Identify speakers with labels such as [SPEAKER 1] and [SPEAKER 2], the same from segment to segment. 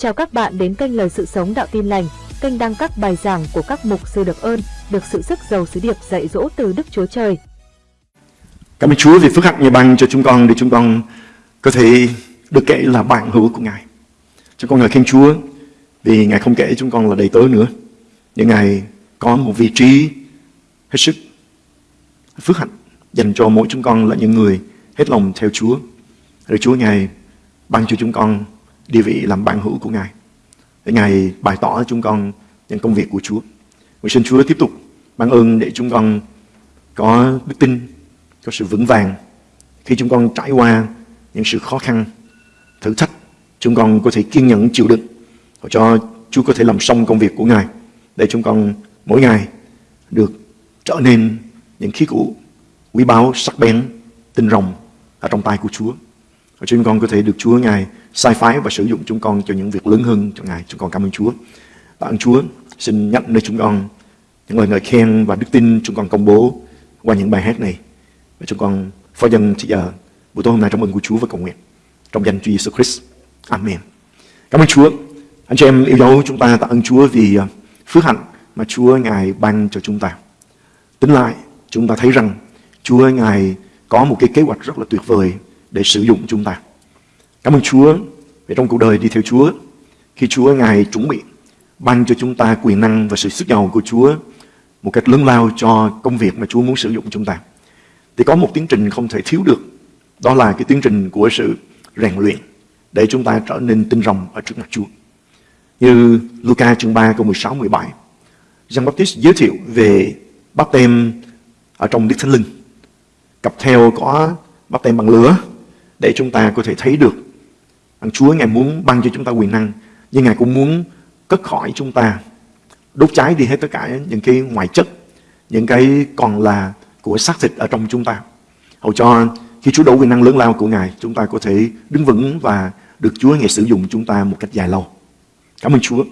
[SPEAKER 1] Chào các bạn đến kênh Lời Sự Sống Đạo Tin Lành, kênh đăng các bài giảng của các mục sư được ơn, được sự sức giàu sứ điệp dạy dỗ từ Đức Chúa Trời.
[SPEAKER 2] Cảm ơn Chúa vì phước hạnh Ngài ban cho chúng con để chúng con có thể được kể là bạn hữu của Ngài. Chúng con ngợi khen Chúa vì Ngài không kể chúng con là đầy tớ nữa. Nhưng Ngài có một vị trí hết sức phước hạnh dành cho mỗi chúng con là những người hết lòng theo Chúa. Rồi Chúa Ngài ban cho chúng con địa vị làm bạn hữu của Ngài. Để Ngài bày tỏ chúng con những công việc của Chúa. Nguyện xin Chúa tiếp tục ban ơn để chúng con có đức tin, có sự vững vàng khi chúng con trải qua những sự khó khăn, thử thách. Chúng con có thể kiên nhẫn chịu đựng và cho Chúa có thể làm xong công việc của Ngài để chúng con mỗi ngày được trở nên những khí cụ quý báu, sắc bén, tinh rồng ở trong tay của Chúa. Và chúng con có thể được Chúa Ngài sai phái và sử dụng chúng con cho những việc lớn hơn cho Ngài. Chúng con cảm ơn Chúa. Và ơn Chúa xin nhắc nơi chúng con những lời ngợi khen và đức tin chúng con công bố qua những bài hát này. Và chúng con phó dân chỉ giờ buổi tối hôm nay trong ơn của Chúa và cầu nguyện. Trong danh Chúa Jesus Christ. Amen. Cảm ơn Chúa. Anh chị em yêu dấu chúng ta tạ ơn Chúa vì ờ, phước hạnh mà Chúa Ngài ban cho chúng ta. Tính lại, chúng ta thấy rằng Chúa Ngài có một cái kế hoạch rất là tuyệt vời để sử dụng chúng ta. Cảm ơn Chúa vì trong cuộc đời đi theo Chúa, khi Chúa Ngài chuẩn bị ban cho chúng ta quyền năng và sự sức giàu của Chúa một cách lớn lao cho công việc mà Chúa muốn sử dụng chúng ta. Thì có một tiến trình không thể thiếu được, đó là cái tiến trình của sự rèn luyện để chúng ta trở nên tinh rồng ở trước mặt Chúa. Như Luca chương 3 câu 16 17, Giăng Baptist giới thiệu về bắp tem ở trong Đức Thánh Linh. Cặp theo có bắp tem bằng lửa để chúng ta có thể thấy được rằng Chúa Ngài muốn ban cho chúng ta quyền năng, nhưng Ngài cũng muốn cất khỏi chúng ta, đốt cháy đi hết tất cả những cái ngoại chất, những cái còn là của xác thịt ở trong chúng ta. Hầu cho khi Chúa đổ quyền năng lớn lao của Ngài, chúng ta có thể đứng vững và được Chúa Ngài sử dụng chúng ta một cách dài lâu. Cảm ơn Chúa.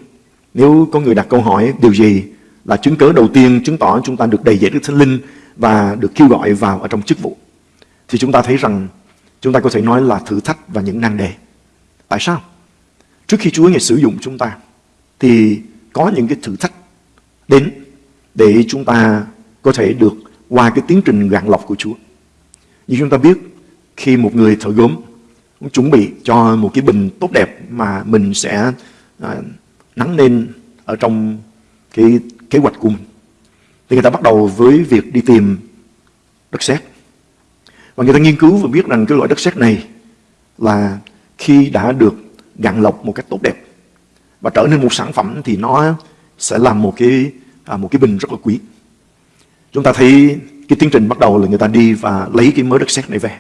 [SPEAKER 2] Nếu có người đặt câu hỏi điều gì là chứng cớ đầu tiên chứng tỏ chúng ta được đầy dạy Đức Thánh Linh và được kêu gọi vào ở trong chức vụ, thì chúng ta thấy rằng chúng ta có thể nói là thử thách và những năng đề. Tại sao? Trước khi Chúa Ngài sử dụng chúng ta thì có những cái thử thách đến để chúng ta có thể được qua cái tiến trình gạn lọc của Chúa. Như chúng ta biết khi một người thợ gốm chuẩn bị cho một cái bình tốt đẹp mà mình sẽ à, nắng lên ở trong cái kế hoạch của mình thì người ta bắt đầu với việc đi tìm đất sét và người ta nghiên cứu và biết rằng cái loại đất sét này là khi đã được gạn lọc một cách tốt đẹp và trở nên một sản phẩm thì nó sẽ làm một cái à, một cái bình rất là quý. Chúng ta thấy cái tiến trình bắt đầu là người ta đi và lấy cái mớ đất sét này về.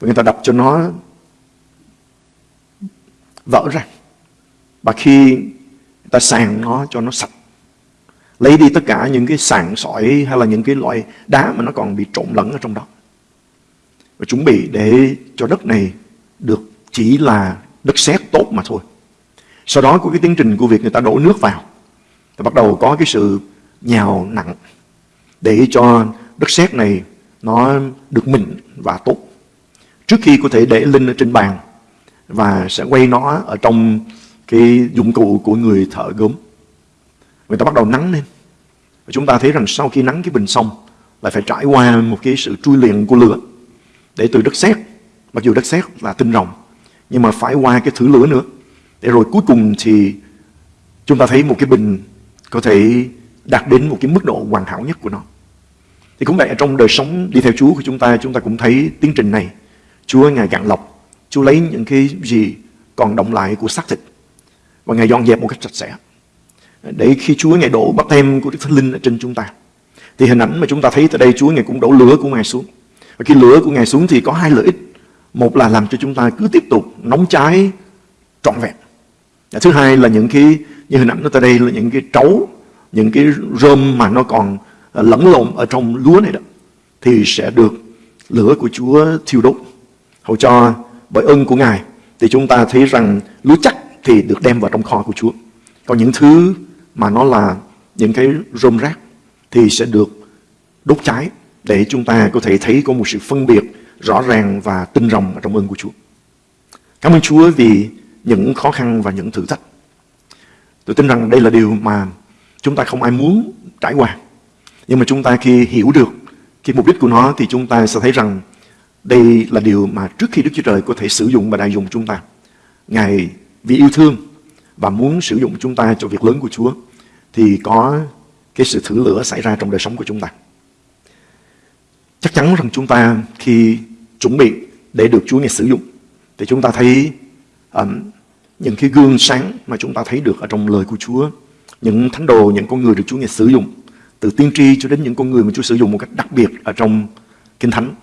[SPEAKER 2] Và người ta đập cho nó vỡ ra. Và khi người ta sàng nó cho nó sạch lấy đi tất cả những cái sàn sỏi hay là những cái loại đá mà nó còn bị trộn lẫn ở trong đó và chuẩn bị để cho đất này được chỉ là đất sét tốt mà thôi. Sau đó có cái tiến trình của việc người ta đổ nước vào. Thì bắt đầu có cái sự nhào nặng để cho đất sét này nó được mịn và tốt. Trước khi có thể để linh ở trên bàn và sẽ quay nó ở trong cái dụng cụ của người thợ gốm. Người ta bắt đầu nắng lên. Và chúng ta thấy rằng sau khi nắng cái bình xong, lại phải trải qua một cái sự trui luyện của lửa để từ đất sét. Mặc dù đất sét là tinh rồng, nhưng mà phải qua cái thử lửa nữa. Để rồi cuối cùng thì chúng ta thấy một cái bình có thể đạt đến một cái mức độ hoàn hảo nhất của nó. Thì cũng vậy trong đời sống đi theo Chúa của chúng ta chúng ta cũng thấy tiến trình này. Chúa ngài gạn lọc, Chúa lấy những cái gì còn động lại của xác thịt. Và ngài dọn dẹp một cách sạch sẽ. Để khi Chúa ngài đổ bắp tem của Đức Thánh Linh ở trên chúng ta, thì hình ảnh mà chúng ta thấy tại đây, Chúa ngài cũng đổ lửa của ngài xuống và khi lửa của Ngài xuống thì có hai lợi ích. Một là làm cho chúng ta cứ tiếp tục nóng cháy trọn vẹn. Và thứ hai là những cái, như hình ảnh nó tại đây là những cái trấu, những cái rơm mà nó còn ờ, lẫn lộn ở trong lúa này đó. Thì sẽ được lửa của Chúa thiêu đốt. Hầu cho bởi ơn của Ngài thì chúng ta thấy rằng lúa chắc thì được đem vào trong kho của Chúa. Còn những thứ mà nó là những cái rơm rác thì sẽ được đốt cháy để chúng ta có thể thấy có một sự phân biệt rõ ràng và tinh rồng trong ơn của Chúa. Cảm ơn Chúa vì những khó khăn và những thử thách. Tôi tin rằng đây là điều mà chúng ta không ai muốn trải qua. Nhưng mà chúng ta khi hiểu được cái mục đích của nó thì chúng ta sẽ thấy rằng đây là điều mà trước khi Đức Chúa Trời có thể sử dụng và đại dùng chúng ta. Ngài vì yêu thương và muốn sử dụng chúng ta cho việc lớn của Chúa thì có cái sự thử lửa xảy ra trong đời sống của chúng ta. Chắc chắn rằng chúng ta khi chuẩn bị để được Chúa Ngài sử dụng thì chúng ta thấy um, những cái gương sáng mà chúng ta thấy được ở trong lời của Chúa, những thánh đồ, những con người được Chúa Ngài sử dụng, từ tiên tri cho đến những con người mà Chúa sử dụng một cách đặc biệt ở trong Kinh Thánh,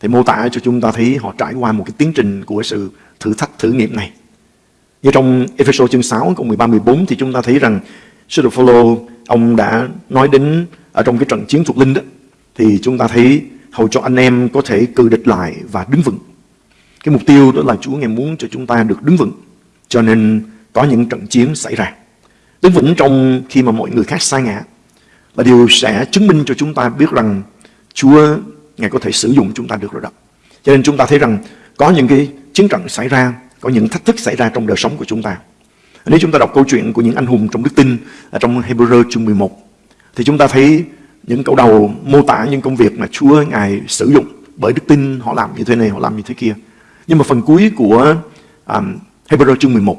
[SPEAKER 2] thì mô tả cho chúng ta thấy họ trải qua một cái tiến trình của sự thử thách thử nghiệm này. Như trong Ephesos chương 6 câu 13 14 thì chúng ta thấy rằng Sư đồ Phaolô ông đã nói đến ở trong cái trận chiến thuộc linh đó thì chúng ta thấy hầu cho anh em có thể cự địch lại và đứng vững. Cái mục tiêu đó là Chúa ngài muốn cho chúng ta được đứng vững. Cho nên có những trận chiến xảy ra. Đứng vững trong khi mà mọi người khác sai ngã là điều sẽ chứng minh cho chúng ta biết rằng Chúa Ngài có thể sử dụng chúng ta được rồi đó. Cho nên chúng ta thấy rằng có những cái chiến trận xảy ra, có những thách thức xảy ra trong đời sống của chúng ta. Nếu chúng ta đọc câu chuyện của những anh hùng trong đức tin ở trong Hebrew chương 11 thì chúng ta thấy những câu đầu mô tả những công việc mà Chúa Ngài sử dụng bởi đức tin họ làm như thế này, họ làm như thế kia. Nhưng mà phần cuối của um, Hebrew chương 11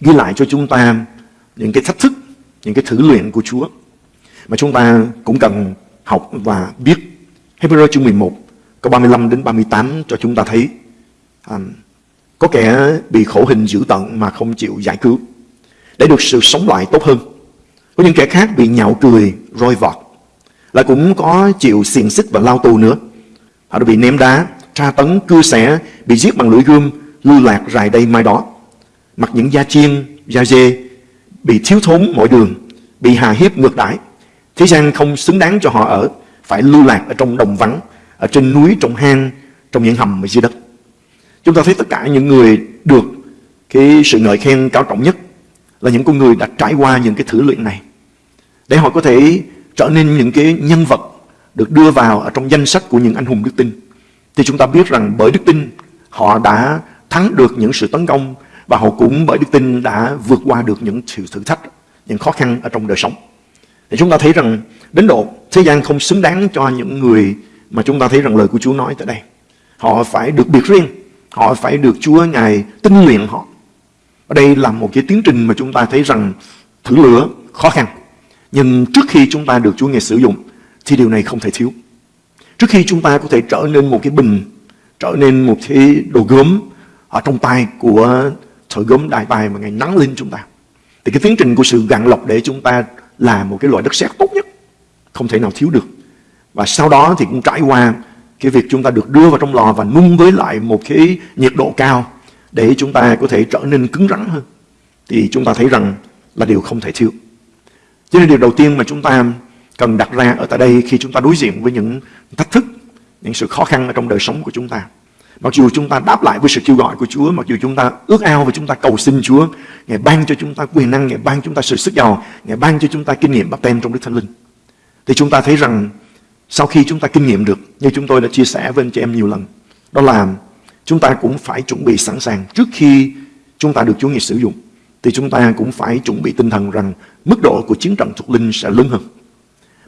[SPEAKER 2] ghi lại cho chúng ta những cái thách thức, những cái thử luyện của Chúa mà chúng ta cũng cần học và biết. Hebrew chương 11 câu 35 đến 38 cho chúng ta thấy um, có kẻ bị khổ hình dữ tận mà không chịu giải cứu để được sự sống lại tốt hơn. Có những kẻ khác bị nhạo cười, roi vọt là cũng có chịu xiềng xích và lao tù nữa. Họ đã bị ném đá, tra tấn, cưa xẻ, bị giết bằng lưỡi gươm, lưu lạc rài đây mai đó. Mặc những da chiên, da dê, bị thiếu thốn mọi đường, bị hà hiếp ngược đãi. Thế gian không xứng đáng cho họ ở, phải lưu lạc ở trong đồng vắng, ở trên núi, trong hang, trong những hầm ở dưới đất. Chúng ta thấy tất cả những người được cái sự ngợi khen cao trọng nhất là những con người đã trải qua những cái thử luyện này. Để họ có thể trở nên những cái nhân vật được đưa vào ở trong danh sách của những anh hùng đức tin. Thì chúng ta biết rằng bởi đức tin họ đã thắng được những sự tấn công và họ cũng bởi đức tin đã vượt qua được những sự thử thách, những khó khăn ở trong đời sống. Thì chúng ta thấy rằng đến độ thế gian không xứng đáng cho những người mà chúng ta thấy rằng lời của Chúa nói tại đây. Họ phải được biệt riêng, họ phải được Chúa Ngài tinh luyện họ. Ở đây là một cái tiến trình mà chúng ta thấy rằng thử lửa khó khăn. Nhưng trước khi chúng ta được Chúa Ngài sử dụng thì điều này không thể thiếu. Trước khi chúng ta có thể trở nên một cái bình, trở nên một cái đồ gốm ở trong tay của thợ gốm đại tài mà Ngài nắng lên chúng ta. Thì cái tiến trình của sự gạn lọc để chúng ta là một cái loại đất sét tốt nhất, không thể nào thiếu được. Và sau đó thì cũng trải qua cái việc chúng ta được đưa vào trong lò và nung với lại một cái nhiệt độ cao để chúng ta có thể trở nên cứng rắn hơn. Thì chúng ta thấy rằng là điều không thể thiếu. Cho nên điều đầu tiên mà chúng ta cần đặt ra ở tại đây khi chúng ta đối diện với những thách thức, những sự khó khăn ở trong đời sống của chúng ta. Mặc dù chúng ta đáp lại với sự kêu gọi của Chúa, mặc dù chúng ta ước ao và chúng ta cầu xin Chúa, Ngài ban cho chúng ta quyền năng, Ngài ban chúng ta sự sức giàu, Ngài ban cho chúng ta kinh nghiệm bắp tem trong Đức Thánh Linh. Thì chúng ta thấy rằng sau khi chúng ta kinh nghiệm được, như chúng tôi đã chia sẻ với anh chị em nhiều lần, đó là chúng ta cũng phải chuẩn bị sẵn sàng trước khi chúng ta được Chúa Ngài sử dụng. Thì chúng ta cũng phải chuẩn bị tinh thần rằng mức độ của chiến trận thuộc linh sẽ lớn hơn.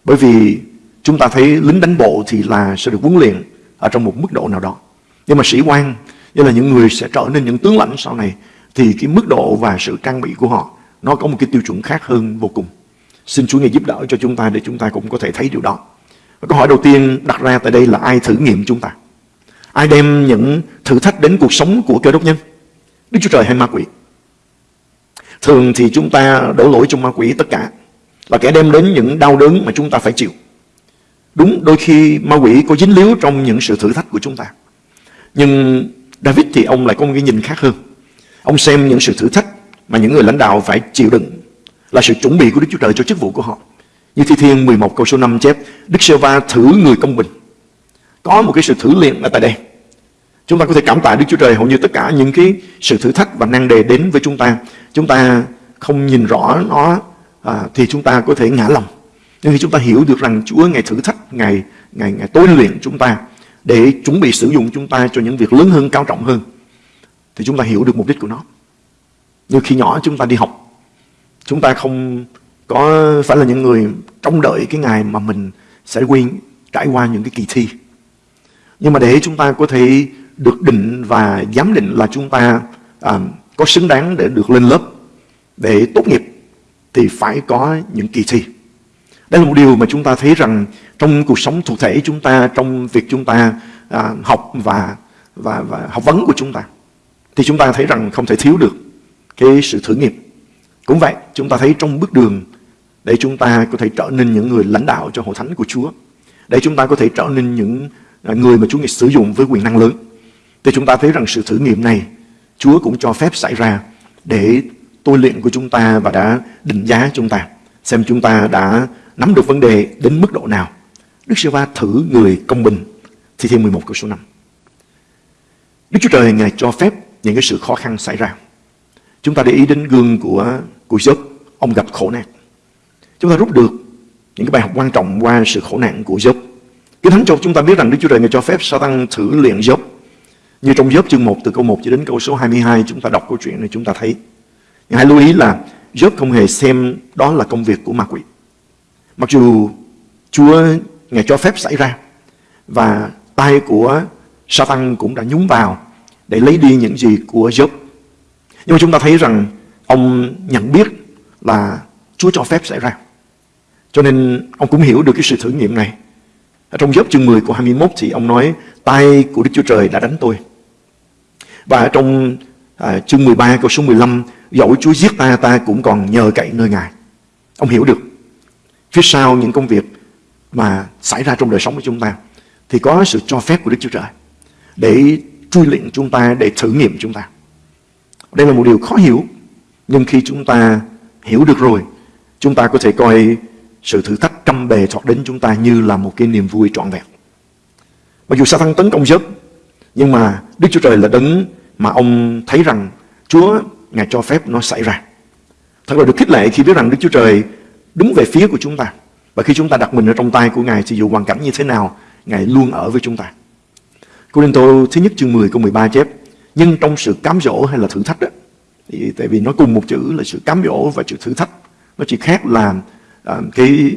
[SPEAKER 2] Bởi vì chúng ta thấy lính đánh bộ thì là sẽ được huấn luyện ở trong một mức độ nào đó. Nhưng mà sĩ quan, như là những người sẽ trở nên những tướng lãnh sau này, thì cái mức độ và sự trang bị của họ nó có một cái tiêu chuẩn khác hơn vô cùng. Xin Chúa Ngài giúp đỡ cho chúng ta để chúng ta cũng có thể thấy điều đó. Và câu hỏi đầu tiên đặt ra tại đây là ai thử nghiệm chúng ta? Ai đem những thử thách đến cuộc sống của cơ đốc nhân? Đức Chúa Trời hay ma quỷ? Thường thì chúng ta đổ lỗi cho ma quỷ tất cả Là kẻ đem đến những đau đớn mà chúng ta phải chịu. Đúng, đôi khi ma quỷ có dính líu trong những sự thử thách của chúng ta. Nhưng David thì ông lại có một cái nhìn khác hơn. Ông xem những sự thử thách mà những người lãnh đạo phải chịu đựng Là sự chuẩn bị của Đức Chúa Trời cho chức vụ của họ. Như Thi Thiên 11 câu số 5 chép, Đức Sê Va thử người công bình. Có một cái sự thử liền ở tại đây. Chúng ta có thể cảm tạ Đức Chúa Trời hầu như tất cả những cái sự thử thách và năng đề đến với chúng ta. Chúng ta không nhìn rõ nó à, thì chúng ta có thể ngã lòng. Nhưng khi chúng ta hiểu được rằng Chúa ngày thử thách, ngày ngày ngày tối luyện chúng ta để chuẩn bị sử dụng chúng ta cho những việc lớn hơn, cao trọng hơn thì chúng ta hiểu được mục đích của nó. Như khi nhỏ chúng ta đi học, chúng ta không có phải là những người trông đợi cái ngày mà mình sẽ quên trải qua những cái kỳ thi. Nhưng mà để chúng ta có thể được định và giám định là chúng ta à, có xứng đáng để được lên lớp, để tốt nghiệp thì phải có những kỳ thi. Đây là một điều mà chúng ta thấy rằng trong cuộc sống cụ thể chúng ta, trong việc chúng ta à, học và, và, và học vấn của chúng ta, thì chúng ta thấy rằng không thể thiếu được cái sự thử nghiệm. Cũng vậy, chúng ta thấy trong bước đường để chúng ta có thể trở nên những người lãnh đạo cho hội thánh của Chúa, để chúng ta có thể trở nên những à, người mà Chúa Ngài sử dụng với quyền năng lớn. Thì chúng ta thấy rằng sự thử nghiệm này Chúa cũng cho phép xảy ra để tôi luyện của chúng ta và đã định giá chúng ta. Xem chúng ta đã nắm được vấn đề đến mức độ nào. Đức Sư va thử người công bình. Thì thêm 11 câu số 5. Đức Chúa Trời Ngài cho phép những cái sự khó khăn xảy ra. Chúng ta để ý đến gương của của Job, ông gặp khổ nạn. Chúng ta rút được những cái bài học quan trọng qua sự khổ nạn của Job. Kinh Thánh cho chúng ta biết rằng Đức Chúa Trời Ngài cho phép Satan thử luyện Job. Như trong giớp chương 1 từ câu 1 cho đến câu số 22 chúng ta đọc câu chuyện này, chúng ta thấy. Nhưng hãy lưu ý là giớp không hề xem đó là công việc của ma quỷ. Mặc dù Chúa, Ngài cho phép xảy ra và tay của Satan cũng đã nhúng vào để lấy đi những gì của Job. Nhưng mà chúng ta thấy rằng ông nhận biết là Chúa cho phép xảy ra. Cho nên ông cũng hiểu được cái sự thử nghiệm này. Ở trong Job chương 10 của 21 thì ông nói, tay của Đức Chúa Trời đã đánh tôi. Và trong à, chương 13 câu số 15 dẫu Chúa giết ta ta cũng còn nhờ cậy nơi Ngài. Ông hiểu được phía sau những công việc mà xảy ra trong đời sống của chúng ta thì có sự cho phép của Đức Chúa Trời để truy luyện chúng ta, để thử nghiệm chúng ta. Đây là một điều khó hiểu, nhưng khi chúng ta hiểu được rồi, chúng ta có thể coi sự thử thách trăm bề thoạt đến chúng ta như là một cái niềm vui trọn vẹn. Mặc dù Satan tấn công Job, nhưng mà Đức Chúa Trời là đấng mà ông thấy rằng Chúa Ngài cho phép nó xảy ra. Thật là được khích lệ khi biết rằng Đức Chúa Trời đứng về phía của chúng ta. Và khi chúng ta đặt mình ở trong tay của Ngài thì dù hoàn cảnh như thế nào, Ngài luôn ở với chúng ta. Cô Linh Tô thứ nhất chương 10 câu 13 chép Nhưng trong sự cám dỗ hay là thử thách đó thì, Tại vì nó cùng một chữ là sự cám dỗ và sự thử thách Nó chỉ khác là à, cái,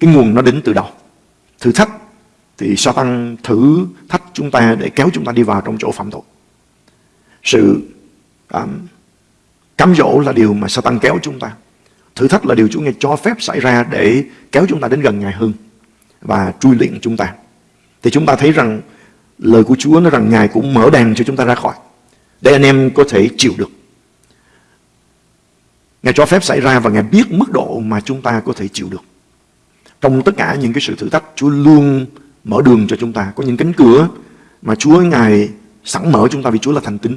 [SPEAKER 2] cái nguồn nó đến từ đâu Thử thách thì Satan thử thách chúng ta để kéo chúng ta đi vào trong chỗ phạm tội sự um, cám dỗ là điều mà Satan kéo chúng ta Thử thách là điều Chúa Ngài cho phép xảy ra để kéo chúng ta đến gần Ngài hơn và truy luyện chúng ta. Thì chúng ta thấy rằng lời của Chúa nói rằng Ngài cũng mở đàn cho chúng ta ra khỏi để anh em có thể chịu được. Ngài cho phép xảy ra và Ngài biết mức độ mà chúng ta có thể chịu được. Trong tất cả những cái sự thử thách, Chúa luôn mở đường cho chúng ta. Có những cánh cửa mà Chúa Ngài sẵn mở chúng ta vì Chúa là thành tín.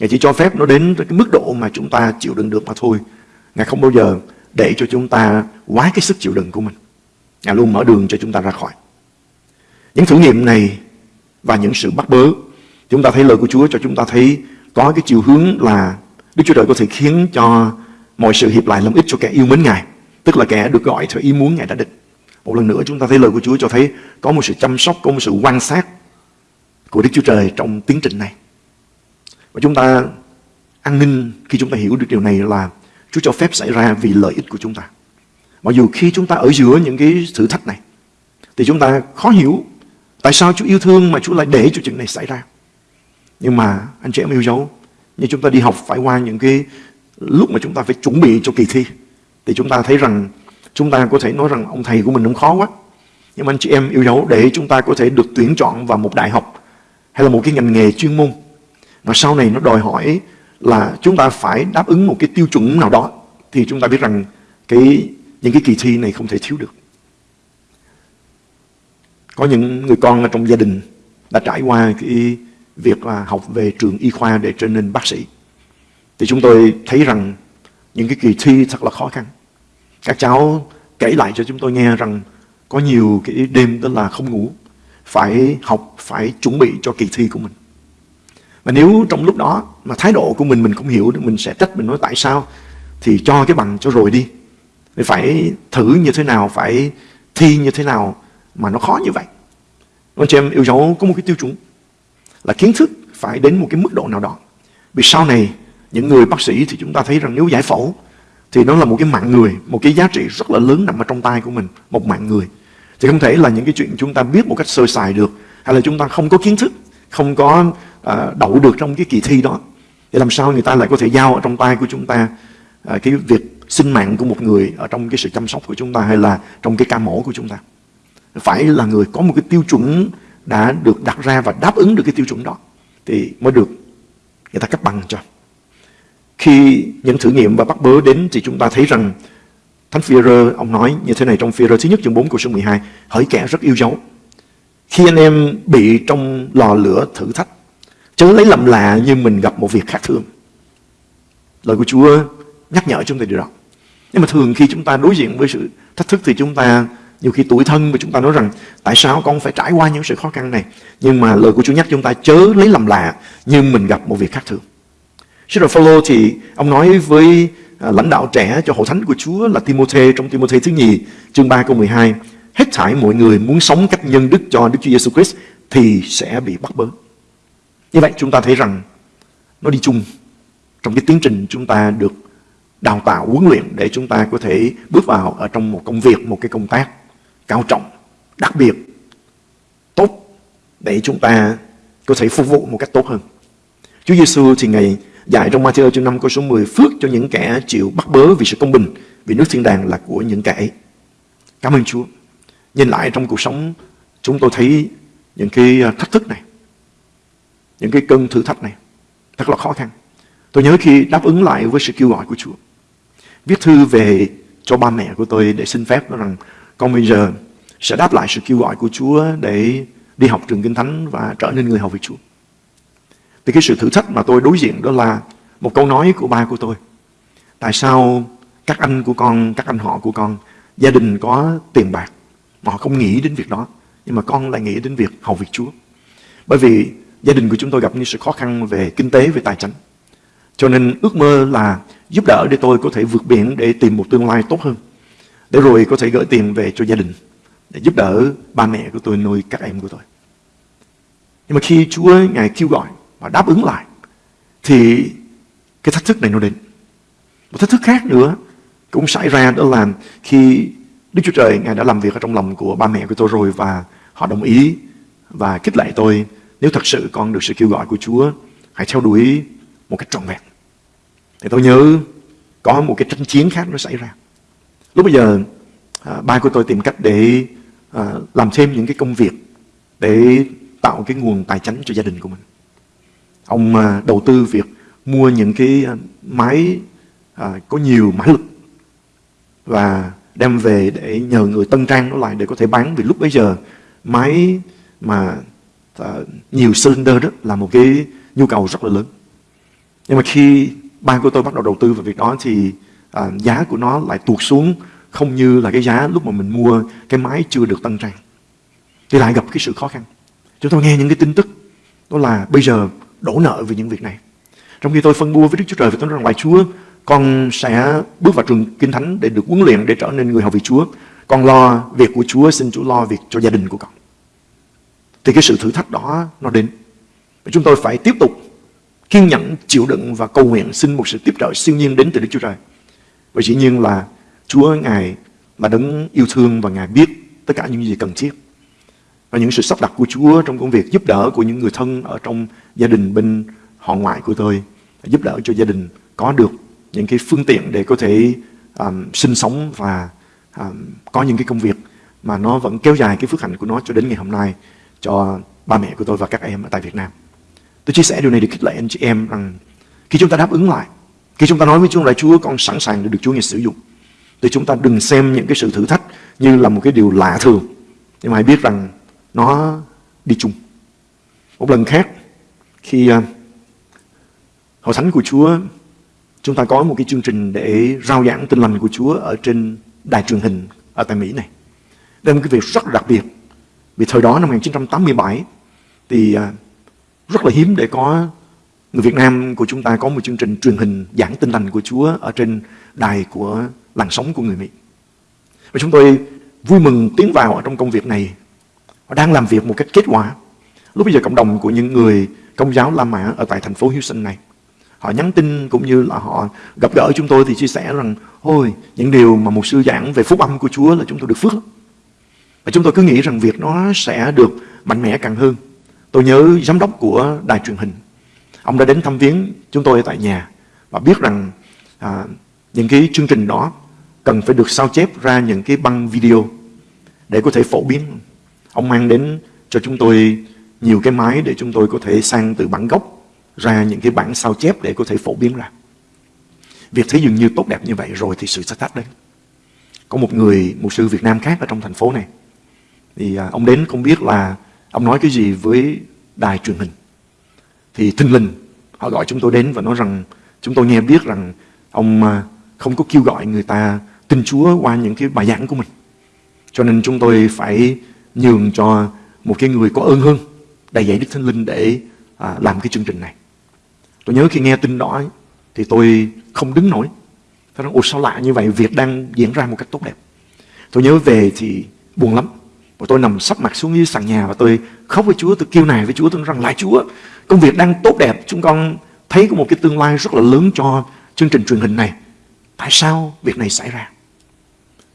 [SPEAKER 2] Ngài chỉ cho phép nó đến cái mức độ mà chúng ta chịu đựng được mà thôi. Ngài không bao giờ để cho chúng ta quá cái sức chịu đựng của mình. Ngài luôn mở đường cho chúng ta ra khỏi. Những thử nghiệm này và những sự bắt bớ, chúng ta thấy lời của Chúa cho chúng ta thấy có cái chiều hướng là Đức Chúa Trời có thể khiến cho mọi sự hiệp lại làm ích cho kẻ yêu mến Ngài. Tức là kẻ được gọi theo ý muốn Ngài đã định. Một lần nữa chúng ta thấy lời của Chúa cho thấy có một sự chăm sóc, có một sự quan sát của Đức Chúa Trời trong tiến trình này. Và chúng ta an ninh khi chúng ta hiểu được điều này là Chúa cho phép xảy ra vì lợi ích của chúng ta. Mặc dù khi chúng ta ở giữa những cái thử thách này thì chúng ta khó hiểu tại sao Chúa yêu thương mà Chúa lại để cho chuyện này xảy ra. Nhưng mà anh chị em yêu dấu, như chúng ta đi học phải qua những cái lúc mà chúng ta phải chuẩn bị cho kỳ thi thì chúng ta thấy rằng chúng ta có thể nói rằng ông thầy của mình cũng khó quá. Nhưng mà anh chị em yêu dấu để chúng ta có thể được tuyển chọn vào một đại học hay là một cái ngành nghề chuyên môn và sau này nó đòi hỏi là chúng ta phải đáp ứng một cái tiêu chuẩn nào đó thì chúng ta biết rằng cái những cái kỳ thi này không thể thiếu được. Có những người con ở trong gia đình đã trải qua cái việc là học về trường y khoa để trở nên bác sĩ. Thì chúng tôi thấy rằng những cái kỳ thi thật là khó khăn. Các cháu kể lại cho chúng tôi nghe rằng có nhiều cái đêm đó là không ngủ, phải học, phải chuẩn bị cho kỳ thi của mình. Và nếu trong lúc đó mà thái độ của mình mình không hiểu mình sẽ trách mình nói tại sao thì cho cái bằng cho rồi đi. Phải thử như thế nào, phải thi như thế nào mà nó khó như vậy. Anh chị em yêu dấu có một cái tiêu chuẩn là kiến thức phải đến một cái mức độ nào đó. Vì sau này những người bác sĩ thì chúng ta thấy rằng nếu giải phẫu thì nó là một cái mạng người, một cái giá trị rất là lớn nằm ở trong tay của mình, một mạng người. Thì không thể là những cái chuyện chúng ta biết một cách sơ sài được, hay là chúng ta không có kiến thức, không có à, đậu được trong cái kỳ thi đó. Thì làm sao người ta lại có thể giao ở trong tay của chúng ta à, cái việc sinh mạng của một người ở trong cái sự chăm sóc của chúng ta hay là trong cái ca mổ của chúng ta. Phải là người có một cái tiêu chuẩn đã được đặt ra và đáp ứng được cái tiêu chuẩn đó thì mới được người ta cấp bằng cho. Khi những thử nghiệm và bắt bớ đến thì chúng ta thấy rằng Thánh Phi-rơ ông nói như thế này trong Phi-rơ thứ nhất chương 4 câu số 12 Hỡi kẻ rất yêu dấu Khi anh em bị trong lò lửa thử thách Chớ lấy làm lạ như mình gặp một việc khác thường. Lời của Chúa nhắc nhở chúng ta điều đó. Nhưng mà thường khi chúng ta đối diện với sự thách thức Thì chúng ta nhiều khi tuổi thân mà chúng ta nói rằng, Tại sao con phải trải qua những sự khó khăn này? Nhưng mà lời của Chúa nhắc chúng ta, chớ lấy làm lạ Như mình gặp một việc khác thường. Sứ đồ Phaolô thì ông nói với à, lãnh đạo trẻ cho hội thánh của Chúa là Timôthê trong Timôthê thứ nhì, chương 3 câu 12 hết thảy mọi người muốn sống cách nhân đức cho Đức Chúa Giêsu Christ thì sẽ bị bắt bớ. Như vậy chúng ta thấy rằng nó đi chung trong cái tiến trình chúng ta được đào tạo huấn luyện để chúng ta có thể bước vào ở trong một công việc, một cái công tác cao trọng, đặc biệt, tốt để chúng ta có thể phục vụ một cách tốt hơn. Chúa Giêsu thì ngày dạy trong Matthew chương 5 câu số 10 phước cho những kẻ chịu bắt bớ vì sự công bình vì nước thiên đàng là của những kẻ. Cảm ơn Chúa. Nhìn lại trong cuộc sống chúng tôi thấy những cái thách thức này, những cái cơn thử thách này thật là khó khăn. Tôi nhớ khi đáp ứng lại với sự kêu gọi của Chúa, viết thư về cho ba mẹ của tôi để xin phép nói rằng con bây giờ sẽ đáp lại sự kêu gọi của Chúa để đi học trường Kinh Thánh và trở nên người học về Chúa. Thì cái sự thử thách mà tôi đối diện đó là một câu nói của ba của tôi. Tại sao các anh của con, các anh họ của con, gia đình có tiền bạc, mà họ không nghĩ đến việc đó. Nhưng mà con lại nghĩ đến việc hầu việc Chúa. Bởi vì gia đình của chúng tôi gặp những sự khó khăn về kinh tế, về tài chính. Cho nên ước mơ là giúp đỡ để tôi có thể vượt biển để tìm một tương lai tốt hơn. Để rồi có thể gửi tiền về cho gia đình. Để giúp đỡ ba mẹ của tôi nuôi các em của tôi. Nhưng mà khi Chúa Ngài kêu gọi và đáp ứng lại thì cái thách thức này nó đến. Một thách thức khác nữa cũng xảy ra đó là khi Đức Chúa Trời Ngài đã làm việc ở trong lòng của ba mẹ của tôi rồi và họ đồng ý và khích lệ tôi nếu thật sự con được sự kêu gọi của Chúa hãy theo đuổi một cách trọn vẹn. Thì tôi nhớ có một cái tranh chiến khác nó xảy ra. Lúc bây giờ à, ba của tôi tìm cách để à, làm thêm những cái công việc để tạo cái nguồn tài chính cho gia đình của mình. Ông à, đầu tư việc mua những cái à, máy à, có nhiều mã lực và đem về để nhờ người tân trang nó lại để có thể bán vì lúc bấy giờ máy mà nhiều cylinder đó là một cái nhu cầu rất là lớn. Nhưng mà khi ban của tôi bắt đầu đầu tư vào việc đó thì à, giá của nó lại tuột xuống không như là cái giá lúc mà mình mua cái máy chưa được tân trang. Thì lại gặp cái sự khó khăn. Chúng tôi nghe những cái tin tức đó là bây giờ đổ nợ vì những việc này. Trong khi tôi phân bua với Đức Chúa Trời và tôi nói rằng, Lạy Chúa, con sẽ bước vào trường Kinh Thánh để được huấn luyện để trở nên người học vị Chúa. Con lo việc của Chúa, xin Chúa lo việc cho gia đình của con. Thì cái sự thử thách đó nó đến. Và chúng tôi phải tiếp tục kiên nhẫn, chịu đựng và cầu nguyện xin một sự tiếp trợ siêu nhiên đến từ Đức Chúa Trời. Và dĩ nhiên là Chúa Ngài là đấng yêu thương và Ngài biết tất cả những gì cần thiết và những sự sắp đặt của Chúa trong công việc giúp đỡ của những người thân ở trong gia đình bên họ ngoại của tôi giúp đỡ cho gia đình có được những cái phương tiện để có thể um, sinh sống và um, có những cái công việc mà nó vẫn kéo dài cái phước hạnh của nó cho đến ngày hôm nay cho ba mẹ của tôi và các em ở tại Việt Nam. Tôi chia sẻ điều này để khích lệ anh chị em rằng khi chúng ta đáp ứng lại, khi chúng ta nói với Chúa là Chúa con sẵn sàng để được Chúa ngài sử dụng, thì chúng ta đừng xem những cái sự thử thách như là một cái điều lạ thường. Nhưng mà hãy biết rằng nó đi chung. Một lần khác, khi à, Hội Thánh của Chúa, chúng ta có một cái chương trình để rao giảng tin lành của Chúa ở trên đài truyền hình ở tại Mỹ này. Đây là một cái việc rất đặc biệt. Vì thời đó năm 1987 thì à, rất là hiếm để có người Việt Nam của chúng ta có một chương trình truyền hình giảng tin lành của Chúa ở trên đài của làng sống của người Mỹ. Và chúng tôi vui mừng tiến vào ở trong công việc này Họ đang làm việc một cách kết quả. Lúc bây giờ cộng đồng của những người công giáo La Mã ở tại thành phố Houston này, họ nhắn tin cũng như là họ gặp gỡ chúng tôi thì chia sẻ rằng, ôi, những điều mà một sư giảng về phúc âm của Chúa là chúng tôi được phước lắm. Và chúng tôi cứ nghĩ rằng việc nó sẽ được mạnh mẽ càng hơn. Tôi nhớ giám đốc của đài truyền hình, ông đã đến thăm viếng chúng tôi tại nhà và biết rằng à, những cái chương trình đó cần phải được sao chép ra những cái băng video để có thể phổ biến. Ông mang đến cho chúng tôi nhiều cái máy để chúng tôi có thể sang từ bản gốc ra những cái bản sao chép để có thể phổ biến ra. Việc thấy dường như tốt đẹp như vậy rồi thì sự sát thách đến. Có một người, một sư Việt Nam khác ở trong thành phố này. Thì à, ông đến không biết là ông nói cái gì với đài truyền hình. Thì thinh linh, họ gọi chúng tôi đến và nói rằng chúng tôi nghe biết rằng ông à, không có kêu gọi người ta tin Chúa qua những cái bài giảng của mình. Cho nên chúng tôi phải nhường cho một cái người có ơn hơn đầy dạy Đức Thánh Linh để à, làm cái chương trình này. Tôi nhớ khi nghe tin đó thì tôi không đứng nổi. Tôi nói, ồ sao lạ như vậy, việc đang diễn ra một cách tốt đẹp. Tôi nhớ về thì buồn lắm. Và tôi nằm sắp mặt xuống dưới sàn nhà và tôi khóc với Chúa, tôi kêu này với Chúa, tôi nói rằng lại Chúa, công việc đang tốt đẹp, chúng con thấy có một cái tương lai rất là lớn cho chương trình truyền hình này. Tại sao việc này xảy ra?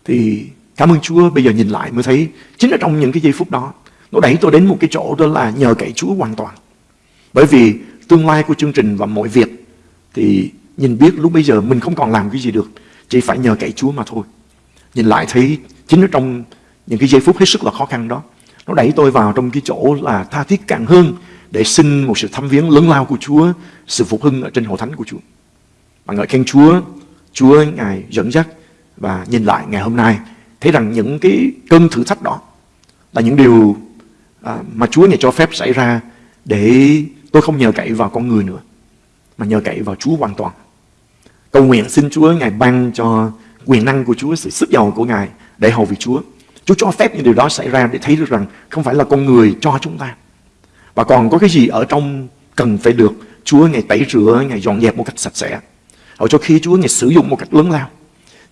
[SPEAKER 2] Thì cảm ơn Chúa, bây giờ nhìn lại mới thấy chính là trong những cái giây phút đó, nó đẩy tôi đến một cái chỗ đó là nhờ cậy Chúa hoàn toàn. Bởi vì tương lai của chương trình và mọi việc thì nhìn biết lúc bây giờ mình không còn làm cái gì được, chỉ phải nhờ cậy Chúa mà thôi. Nhìn lại thấy chính ở trong những cái giây phút hết sức là khó khăn đó, nó đẩy tôi vào trong cái chỗ là tha thiết càng hơn để xin một sự thăm viếng lớn lao của Chúa, sự phục hưng ở trên hội thánh của Chúa. Và ngợi khen Chúa, Chúa Ngài dẫn dắt và nhìn lại ngày hôm nay thấy rằng những cái cơn thử thách đó là những điều à, mà Chúa Ngài cho phép xảy ra để tôi không nhờ cậy vào con người nữa mà nhờ cậy vào Chúa hoàn toàn. Cầu nguyện xin Chúa Ngài ban cho quyền năng của Chúa, sự sức giàu của Ngài để hầu việc Chúa. Chúa cho phép những điều đó xảy ra để thấy được rằng không phải là con người cho chúng ta. Và còn có cái gì ở trong cần phải được Chúa ngày tẩy rửa, ngày dọn dẹp một cách sạch sẽ. Hầu cho khi Chúa ngày sử dụng một cách lớn lao.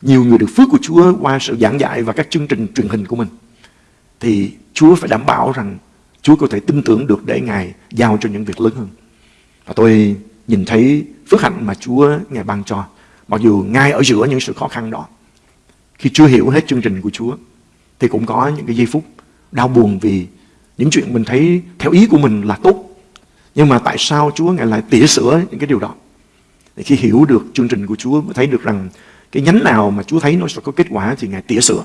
[SPEAKER 2] Nhiều người được phước của Chúa qua sự giảng dạy và các chương trình truyền hình của mình. Thì Chúa phải đảm bảo rằng Chúa có thể tin tưởng được để Ngài giao cho những việc lớn hơn. Và tôi nhìn thấy phước hạnh mà Chúa Ngài ban cho. Mặc dù ngay ở giữa những sự khó khăn đó, khi chưa hiểu hết chương trình của Chúa, thì cũng có những cái giây phút đau buồn vì những chuyện mình thấy theo ý của mình là tốt. Nhưng mà tại sao Chúa Ngài lại tỉa sửa những cái điều đó? Để khi hiểu được chương trình của Chúa mới thấy được rằng cái nhánh nào mà Chúa thấy nó sẽ có kết quả thì Ngài tỉa sửa.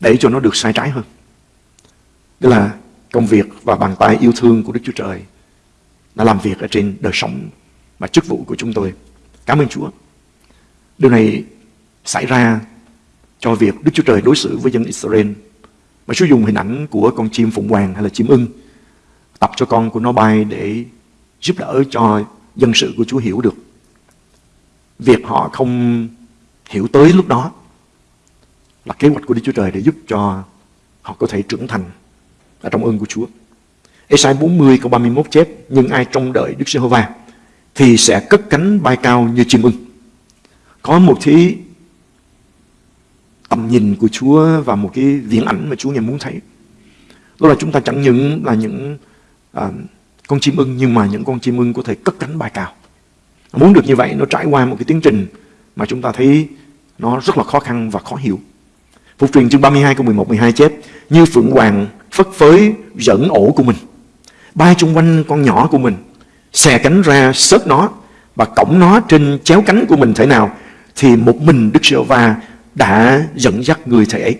[SPEAKER 2] Để cho nó được sai trái hơn. Đó là công việc và bàn tay yêu thương của Đức Chúa Trời đã làm việc ở trên đời sống và chức vụ của chúng tôi. Cảm ơn Chúa. Điều này xảy ra cho việc Đức Chúa Trời đối xử với dân Israel. Mà Chúa dùng hình ảnh của con chim phụng hoàng hay là chim ưng tập cho con của nó bay để giúp đỡ cho dân sự của Chúa hiểu được. Việc họ không hiểu tới lúc đó là kế hoạch của Đức Chúa Trời để giúp cho họ có thể trưởng thành ở trong ơn của Chúa. Esai 40 câu 31 chép, Nhưng ai trông đợi Đức Giê-hô-va Thì sẽ cất cánh bay cao như chim ưng Có một thí tầm nhìn của Chúa Và một cái viễn ảnh mà Chúa ngài muốn thấy. Đó là chúng ta chẳng những là những à, con chim ưng Nhưng mà những con chim ưng có thể cất cánh bay cao Muốn được như vậy nó trải qua một cái tiến trình Mà chúng ta thấy nó rất là khó khăn và khó hiểu. Phục truyền chương 32 câu 11 12 chép Như phượng hoàng phất phới dẫn ổ của mình bay chung quanh con nhỏ của mình, xè cánh ra sớt nó và cổng nó trên chéo cánh của mình thể nào thì một mình Đức giê va đã dẫn dắt người thầy ấy.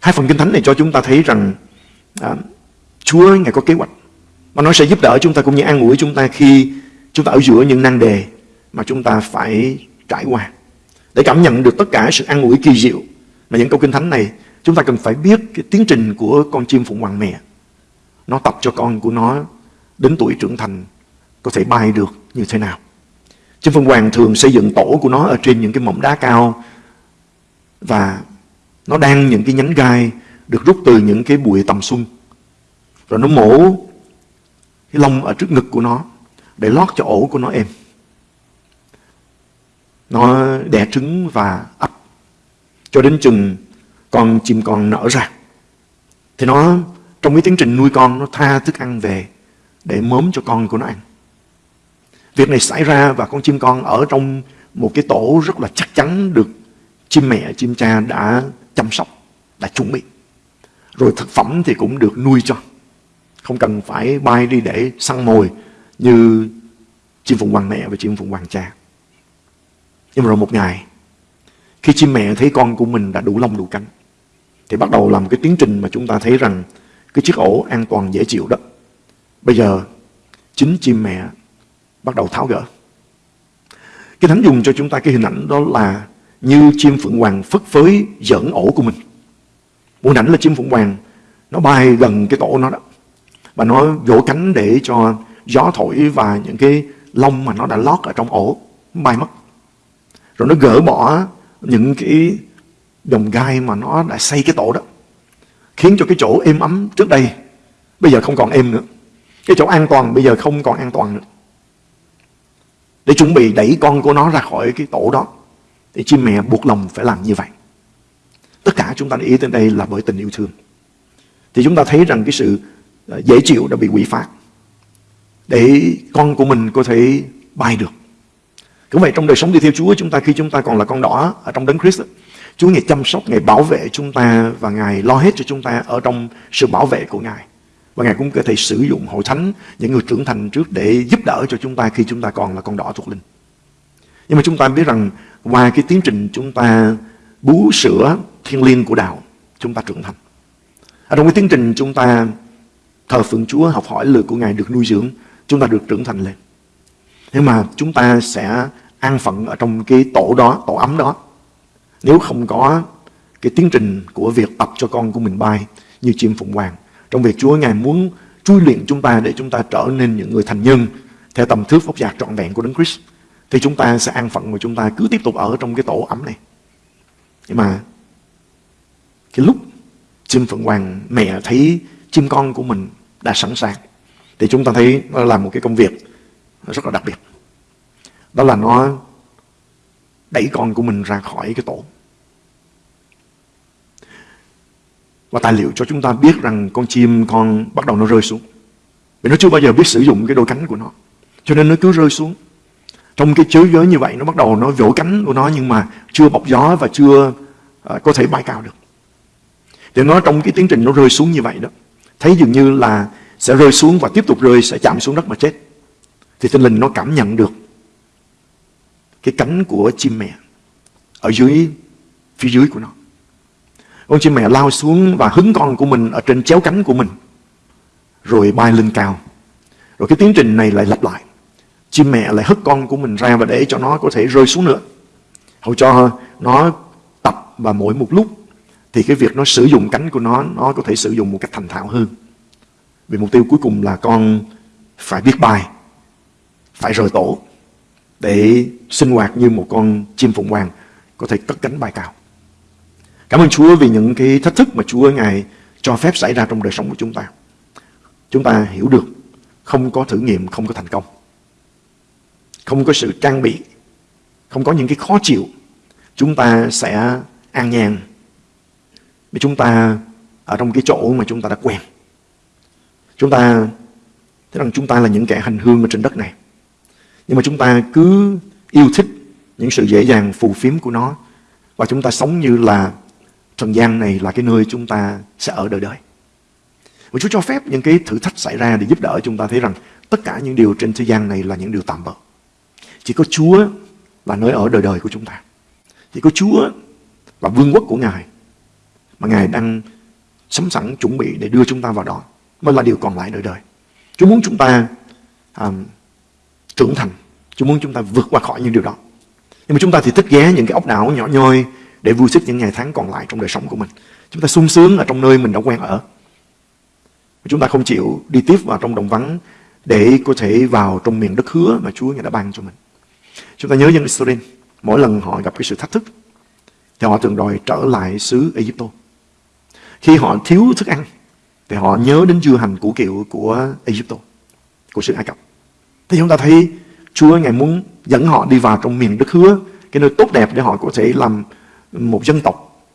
[SPEAKER 2] Hai phần kinh thánh này cho chúng ta thấy rằng à, Chúa Ngài có kế hoạch mà nó sẽ giúp đỡ chúng ta cũng như an ủi chúng ta khi chúng ta ở giữa những nan đề mà chúng ta phải trải qua. Để cảm nhận được tất cả sự an ủi kỳ diệu mà những câu kinh thánh này chúng ta cần phải biết cái tiến trình của con chim phụng hoàng mẹ nó tập cho con của nó đến tuổi trưởng thành có thể bay được như thế nào. Chim phụng hoàng thường xây dựng tổ của nó ở trên những cái mỏm đá cao và nó đang những cái nhánh gai được rút từ những cái bụi tầm xuân. Rồi nó mổ cái lông ở trước ngực của nó để lót cho ổ của nó êm. Nó đẻ trứng và ấp cho đến chừng con chim con nở ra. Thì nó, trong cái tiến trình nuôi con, nó tha thức ăn về để mớm cho con của nó ăn. Việc này xảy ra và con chim con ở trong một cái tổ rất là chắc chắn được chim mẹ, chim cha đã chăm sóc, đã chuẩn bị. Rồi thực phẩm thì cũng được nuôi cho. Không cần phải bay đi để săn mồi như chim phụng hoàng mẹ và chim phụng hoàng cha. Nhưng mà rồi một ngày, khi chim mẹ thấy con của mình đã đủ lông đủ cánh, thì bắt đầu làm cái tiến trình mà chúng ta thấy rằng cái chiếc ổ an toàn dễ chịu đó. Bây giờ, chính chim mẹ bắt đầu tháo gỡ. Cái thánh dùng cho chúng ta cái hình ảnh đó là như chim phượng hoàng phất phới dẫn ổ của mình. Một ảnh là chim phượng hoàng, nó bay gần cái tổ nó đó. Và nó vỗ cánh để cho gió thổi và những cái lông mà nó đã lót ở trong ổ bay mất. Rồi nó gỡ bỏ những cái đồng gai mà nó đã xây cái tổ đó. Khiến cho cái chỗ êm ấm trước đây bây giờ không còn êm nữa. Cái chỗ an toàn bây giờ không còn an toàn nữa. Để chuẩn bị đẩy con của nó ra khỏi cái tổ đó. Thì chim mẹ buộc lòng phải làm như vậy. Tất cả chúng ta để ý tới đây là bởi tình yêu thương. Thì chúng ta thấy rằng cái sự ờ, dễ chịu đã bị quỷ phạt Để con của mình có thể bay được. Cũng vậy trong đời sống đi theo Chúa chúng ta khi chúng ta còn là con đỏ ở trong đấng Christ Chúa Ngài chăm sóc, Ngài bảo vệ chúng ta và Ngài lo hết cho chúng ta ở trong sự bảo vệ của Ngài. Và Ngài cũng có thể sử dụng hội thánh, những người trưởng thành trước để giúp đỡ cho chúng ta khi chúng ta còn là con đỏ thuộc linh. Nhưng mà chúng ta biết rằng qua cái tiến trình chúng ta bú sữa thiên liêng của đạo, chúng ta trưởng thành. Ở trong cái tiến trình chúng ta thờ phượng Chúa, học hỏi lời của Ngài được nuôi dưỡng, chúng ta được trưởng thành lên. Nhưng mà chúng ta sẽ an phận ở trong cái tổ đó, tổ ấm đó. Nếu không có cái tiến trình của việc tập cho con của mình bay như chim phụng hoàng. Trong việc Chúa Ngài muốn chui luyện chúng ta để chúng ta trở nên những người thành nhân theo tầm thước vóc dạc trọn vẹn của Đấng Christ. Thì chúng ta sẽ an phận và chúng ta cứ tiếp tục ở trong cái tổ ấm này. Nhưng mà cái lúc chim phượng hoàng mẹ thấy chim con của mình đã sẵn sàng, thì chúng ta thấy nó là một cái công việc rất là đặc biệt. Đó là nó đẩy con của mình ra khỏi cái tổ. Và tài liệu cho chúng ta biết rằng con chim con bắt đầu nó rơi xuống. Vì nó chưa bao giờ biết sử dụng cái đôi cánh của nó. Cho nên nó cứ rơi xuống. Trong cái chớ giới như vậy nó bắt đầu nó vỗ cánh của nó nhưng mà chưa bọc gió và chưa uh, có thể bay cao được. Thì nó trong cái tiến trình nó rơi xuống như vậy đó. Thấy dường như là sẽ rơi xuống và tiếp tục rơi sẽ chạm xuống đất mà chết. Thì tinh linh nó cảm nhận được cái cánh của chim mẹ ở dưới phía dưới của nó. Con chim mẹ lao xuống và hứng con của mình ở trên chéo cánh của mình rồi bay lên cao. Rồi cái tiến trình này lại lặp lại. Chim mẹ lại hất con của mình ra và để cho nó có thể rơi xuống nữa. Hầu cho nó tập và mỗi một lúc thì cái việc nó sử dụng cánh của nó nó có thể sử dụng một cách thành thạo hơn. Vì mục tiêu cuối cùng là con phải biết bay, phải rời tổ để sinh hoạt như một con chim phụng hoàng có thể cất cánh bay cao. Cảm ơn Chúa vì những cái thách thức mà Chúa Ngài cho phép xảy ra trong đời sống của chúng ta. Chúng ta hiểu được không có thử nghiệm, không có thành công. Không có sự trang bị, không có những cái khó chịu. Chúng ta sẽ an nhàn. Vì chúng ta ở trong cái chỗ mà chúng ta đã quen. Chúng ta thấy rằng chúng ta là những kẻ hành hương ở trên đất này. Nhưng mà chúng ta cứ yêu thích những sự dễ dàng phù phiếm của nó. Và chúng ta sống như là trần gian này là cái nơi chúng ta sẽ ở đời đời. Và Chúa cho phép những cái thử thách xảy ra để giúp đỡ chúng ta thấy rằng tất cả những điều trên thế gian này là những điều tạm bợ. Chỉ có Chúa là nơi ở đời đời của chúng ta. Chỉ có Chúa và vương quốc của Ngài mà Ngài đang sẵn sẵn chuẩn bị để đưa chúng ta vào đó mới là điều còn lại đời đời. Chúa muốn chúng ta um, trưởng thành. Chúa muốn chúng ta vượt qua khỏi những điều đó. Nhưng mà chúng ta thì thích ghé những cái ốc đảo nhỏ nhoi để vui thích những ngày tháng còn lại trong đời sống của mình. Chúng ta sung sướng ở trong nơi mình đã quen ở. Chúng ta không chịu đi tiếp vào trong đồng vắng để có thể vào trong miền đất hứa mà Chúa đã ban cho mình. Chúng ta nhớ dân Israel, mỗi lần họ gặp cái sự thách thức, thì họ thường đòi trở lại xứ Egypto. Khi họ thiếu thức ăn, thì họ nhớ đến dưa hành củ kiệu của Egypto, của sự Ai Cập. Thì chúng ta thấy Chúa Ngài muốn dẫn họ đi vào trong miền đất hứa, cái nơi tốt đẹp để họ có thể làm một dân tộc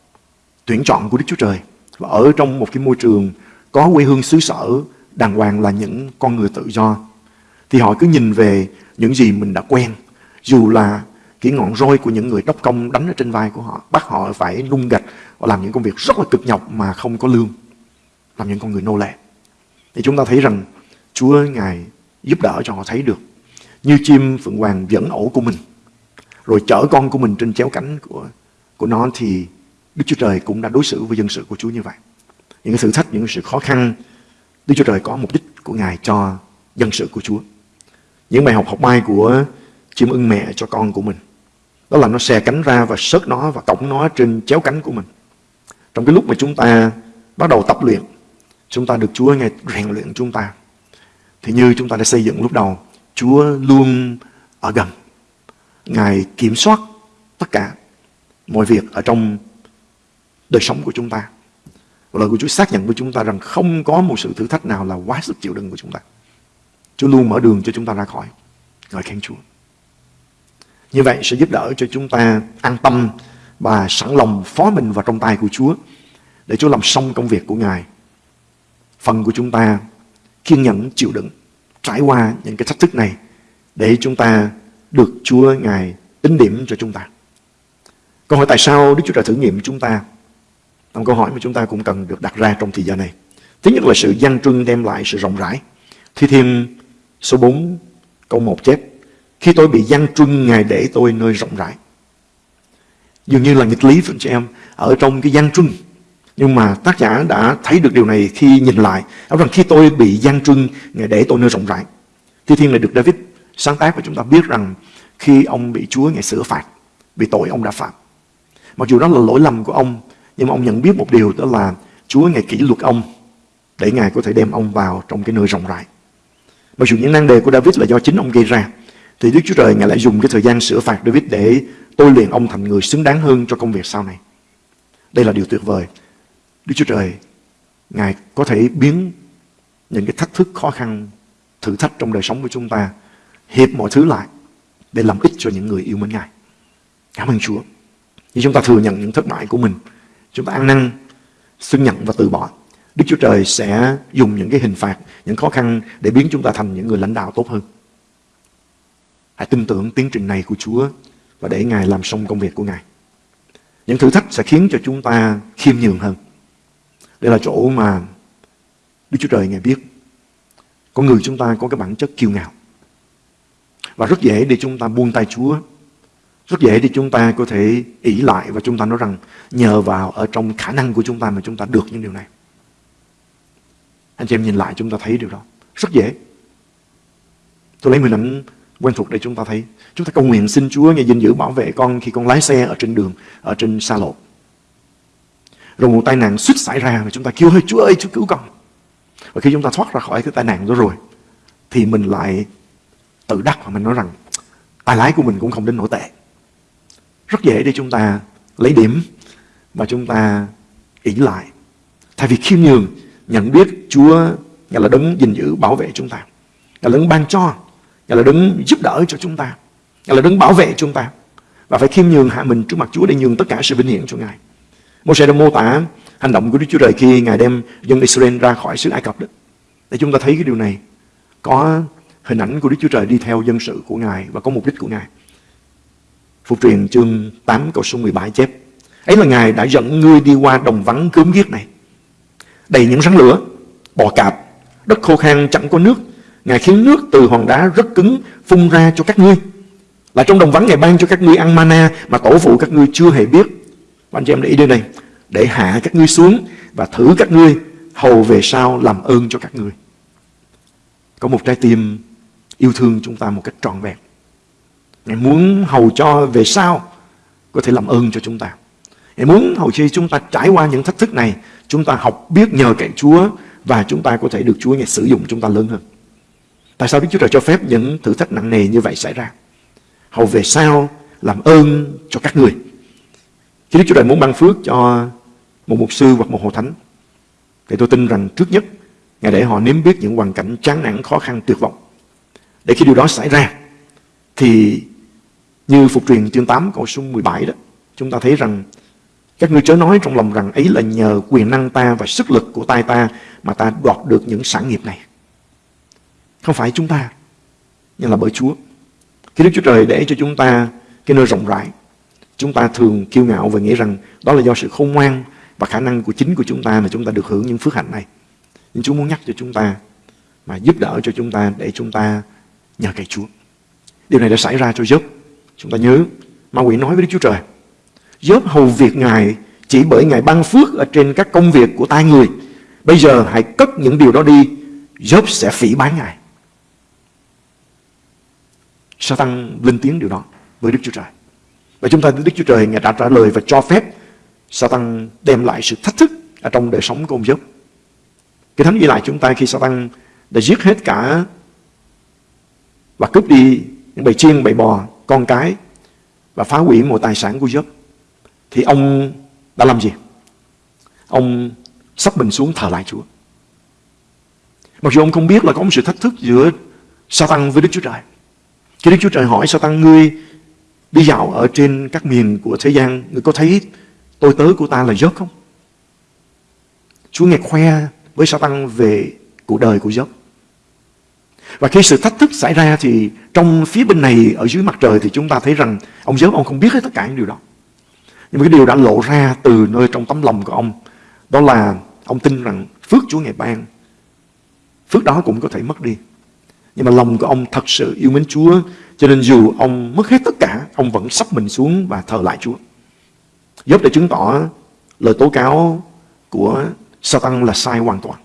[SPEAKER 2] tuyển chọn của Đức Chúa Trời. Và ở trong một cái môi trường có quê hương xứ sở đàng hoàng là những con người tự do. thì họ cứ nhìn về những gì mình đã quen. Dù là cái ngọn roi của những người đốc công đánh ở trên vai của họ, bắt họ phải nung gạch và làm những công việc rất là cực nhọc mà không có lương, làm những con người nô lệ. Thì chúng ta thấy rằng Chúa Ngài giúp đỡ cho họ thấy được. Như chim phượng hoàng dẫn ổ của mình, rồi chở con của mình trên chéo cánh của của nó thì Đức Chúa Trời cũng đã đối xử với dân sự của Chúa như vậy. Những cái thử thách, những sự khó khăn, Đức Chúa Trời có mục đích của Ngài cho dân sự của Chúa. Những bài học học mai của chim ưng mẹ cho con của mình. Đó là nó xè cánh ra và sớt nó và cổng nó trên chéo cánh của mình. Trong cái lúc mà chúng ta bắt đầu tập luyện, chúng ta được Chúa ngày rèn luyện chúng ta. Thì như chúng ta đã xây dựng lúc đầu, Chúa luôn ở gần. Ngài kiểm soát tất cả mọi việc ở trong đời sống của chúng ta. Và lời của Chúa xác nhận với chúng ta rằng không có một sự thử thách nào là quá sức chịu đựng của chúng ta. Chúa luôn mở đường cho chúng ta ra khỏi. Ngợi khen Chúa. Như vậy sẽ giúp đỡ cho chúng ta an tâm và sẵn lòng phó mình vào trong tay của Chúa, để Chúa làm xong công việc của Ngài. Phần của chúng ta kiên nhẫn, chịu đựng, trải qua những cái thách thức này, để chúng ta được Chúa Ngài tính điểm cho chúng ta. Câu hỏi tại sao Đức Chúa Trời thử nghiệm chúng ta? Một câu hỏi mà chúng ta cũng cần được đặt ra trong thời gian này. Thứ nhất là sự gian trưng đem lại sự rộng rãi. Thi Thiên số 4 câu 1 chép khi tôi bị gian truân Ngài để tôi nơi rộng rãi. Dường như là nghịch lý với chị em ở trong cái gian truân Nhưng mà tác giả đã thấy được điều này khi nhìn lại. Nói rằng khi tôi bị gian truân Ngài để tôi nơi rộng rãi. Thi Thiên này được David sáng tác và chúng ta biết rằng khi ông bị Chúa Ngài sửa phạt vì tội ông đã phạm. Mặc dù đó là lỗi lầm của ông, nhưng mà ông nhận biết một điều đó là Chúa Ngài kỷ luật ông để Ngài có thể đem ông vào trong cái nơi rộng rãi. Mặc dù những năng đề của David là do chính ông gây ra, thì Đức Chúa Trời Ngài lại dùng cái thời gian sửa phạt David để tôi luyện ông thành người xứng đáng hơn cho công việc sau này. Đây là điều tuyệt vời. Đức Chúa Trời, Ngài có thể biến những cái thách thức khó khăn, thử thách trong đời sống của chúng ta, hiệp mọi thứ lại để làm ích cho những người yêu mến Ngài. Cảm ơn Chúa. Khi chúng ta thừa nhận những thất bại của mình, chúng ta ăn năn, xưng nhận và từ bỏ. Đức Chúa Trời sẽ dùng những cái hình phạt, những khó khăn để biến chúng ta thành những người lãnh đạo tốt hơn. Hãy tin tưởng tiến trình này của Chúa và để Ngài làm xong công việc của Ngài. Những thử thách sẽ khiến cho chúng ta khiêm nhường hơn. Đây là chỗ mà Đức Chúa Trời Ngài biết có người chúng ta có cái bản chất kiêu ngạo. Và rất dễ để chúng ta buông tay Chúa rất dễ để chúng ta có thể ỷ lại và chúng ta nói rằng nhờ vào ở trong khả năng của chúng ta mà chúng ta được những điều này. Anh chị em nhìn lại chúng ta thấy điều đó. Rất dễ. Tôi lấy hình ảnh quen thuộc để chúng ta thấy. Chúng ta cầu nguyện xin Chúa nghe gìn giữ bảo vệ con khi con lái xe ở trên đường, ở trên xa lộ. Rồi một tai nạn suýt xảy ra và chúng ta kêu ơi Chúa ơi Chúa cứu con. Và khi chúng ta thoát ra khỏi cái tai nạn đó rồi thì mình lại tự đắc và mình nói rằng tài lái của mình cũng không đến nổi tệ. Rất dễ để chúng ta lấy điểm và chúng ta ỷ lại. Thay vì khiêm nhường, nhận biết Chúa Ngài là đấng gìn giữ bảo vệ chúng ta. Ngài là đấng ban cho, Ngài là đứng giúp đỡ cho chúng ta. Ngài là đứng bảo vệ chúng ta. Và phải khiêm nhường hạ mình trước mặt Chúa để nhường tất cả sự vinh hiển cho Ngài. Môi-se đã mô tả hành động của Đức Chúa Trời khi Ngài đem dân Israel ra khỏi xứ Ai Cập đó. Để chúng ta thấy cái điều này. Có hình ảnh của Đức Chúa Trời đi theo dân sự của Ngài và có mục đích của Ngài. Phục truyền chương 8 câu số 17 chép. Ấy là Ngài đã dẫn ngươi đi qua đồng vắng cướm ghiếc này. Đầy những rắn lửa, bò cạp, đất khô khan chẳng có nước. Ngài khiến nước từ hòn đá rất cứng phun ra cho các ngươi. Là trong đồng vắng Ngài ban cho các ngươi ăn mana mà tổ phụ các ngươi chưa hề biết. Và anh chị em để ý đây này. Để hạ các ngươi xuống và thử các ngươi hầu về sau làm ơn cho các ngươi. Có một trái tim yêu thương chúng ta một cách trọn vẹn. Ngài muốn hầu cho về sau có thể làm ơn cho chúng ta. Ngài muốn hầu chi chúng ta trải qua những thách thức này, chúng ta học biết nhờ cậy Chúa và chúng ta có thể được Chúa Ngài sử dụng chúng ta lớn hơn. Tại sao Đức Chúa Trời cho phép những thử thách nặng nề như vậy xảy ra? Hầu về sau làm ơn cho các người. Khi Đức Chúa Trời muốn ban phước cho một mục sư hoặc một hồ thánh, thì tôi tin rằng trước nhất, Ngài để họ nếm biết những hoàn cảnh chán nản, khó khăn, tuyệt vọng. Để khi điều đó xảy ra, thì như Phục truyền chương 8 câu số 17 đó, chúng ta thấy rằng các ngươi chớ nói trong lòng rằng ấy là nhờ quyền năng ta và sức lực của tay ta mà ta đoạt được những sản nghiệp này. Không phải chúng ta. nhưng là bởi Chúa. Khi Đức Chúa Trời để cho chúng ta cái nơi rộng rãi, chúng ta thường kiêu ngạo và nghĩ rằng đó là do sự khôn ngoan và khả năng của chính của chúng ta mà chúng ta được hưởng những phước hạnh này. Nhưng Chúa muốn nhắc cho chúng ta mà giúp đỡ cho chúng ta để chúng ta nhờ cậy Chúa. Điều này đã xảy ra cho Job. Chúng ta nhớ, ma quỷ nói với Đức Chúa Trời, Job hầu việc Ngài chỉ bởi Ngài ban phước ở trên các công việc của tay người. Bây giờ hãy cất những điều đó đi, Job sẽ phỉ bán Ngài sa tăng lên tiếng điều đó với Đức Chúa Trời. Và chúng ta Đức Chúa Trời Ngài đã trả lời và cho phép sa tăng đem lại sự thách thức ở trong đời sống của ông Job. Cái thánh ghi lại chúng ta khi sa tăng đã giết hết cả và cướp đi những bầy chiên, bầy bò, con cái và phá hủy mọi tài sản của Job. Thì ông đã làm gì? Ông sắp mình xuống thờ lại Chúa. Mặc dù ông không biết là có một sự thách thức giữa sa tăng với Đức Chúa Trời. Khi Đức Chúa Trời hỏi sao tăng ngươi đi dạo ở trên các miền của thế gian, ngươi có thấy tôi tớ của ta là dốc không? Chúa nghe khoe với sao tăng về cuộc đời của dốc. Và khi sự thách thức xảy ra thì trong phía bên này ở dưới mặt trời thì chúng ta thấy rằng ông dốc ông không biết hết tất cả những điều đó. Nhưng mà cái điều đã lộ ra từ nơi trong tấm lòng của ông đó là ông tin rằng phước Chúa ngày ban phước đó cũng có thể mất đi. Nhưng mà lòng của ông thật sự yêu mến Chúa cho nên dù ông mất hết tất cả ông vẫn sắp mình xuống và thờ lại Chúa. Job đã chứng tỏ lời tố cáo của Satan là sai hoàn toàn.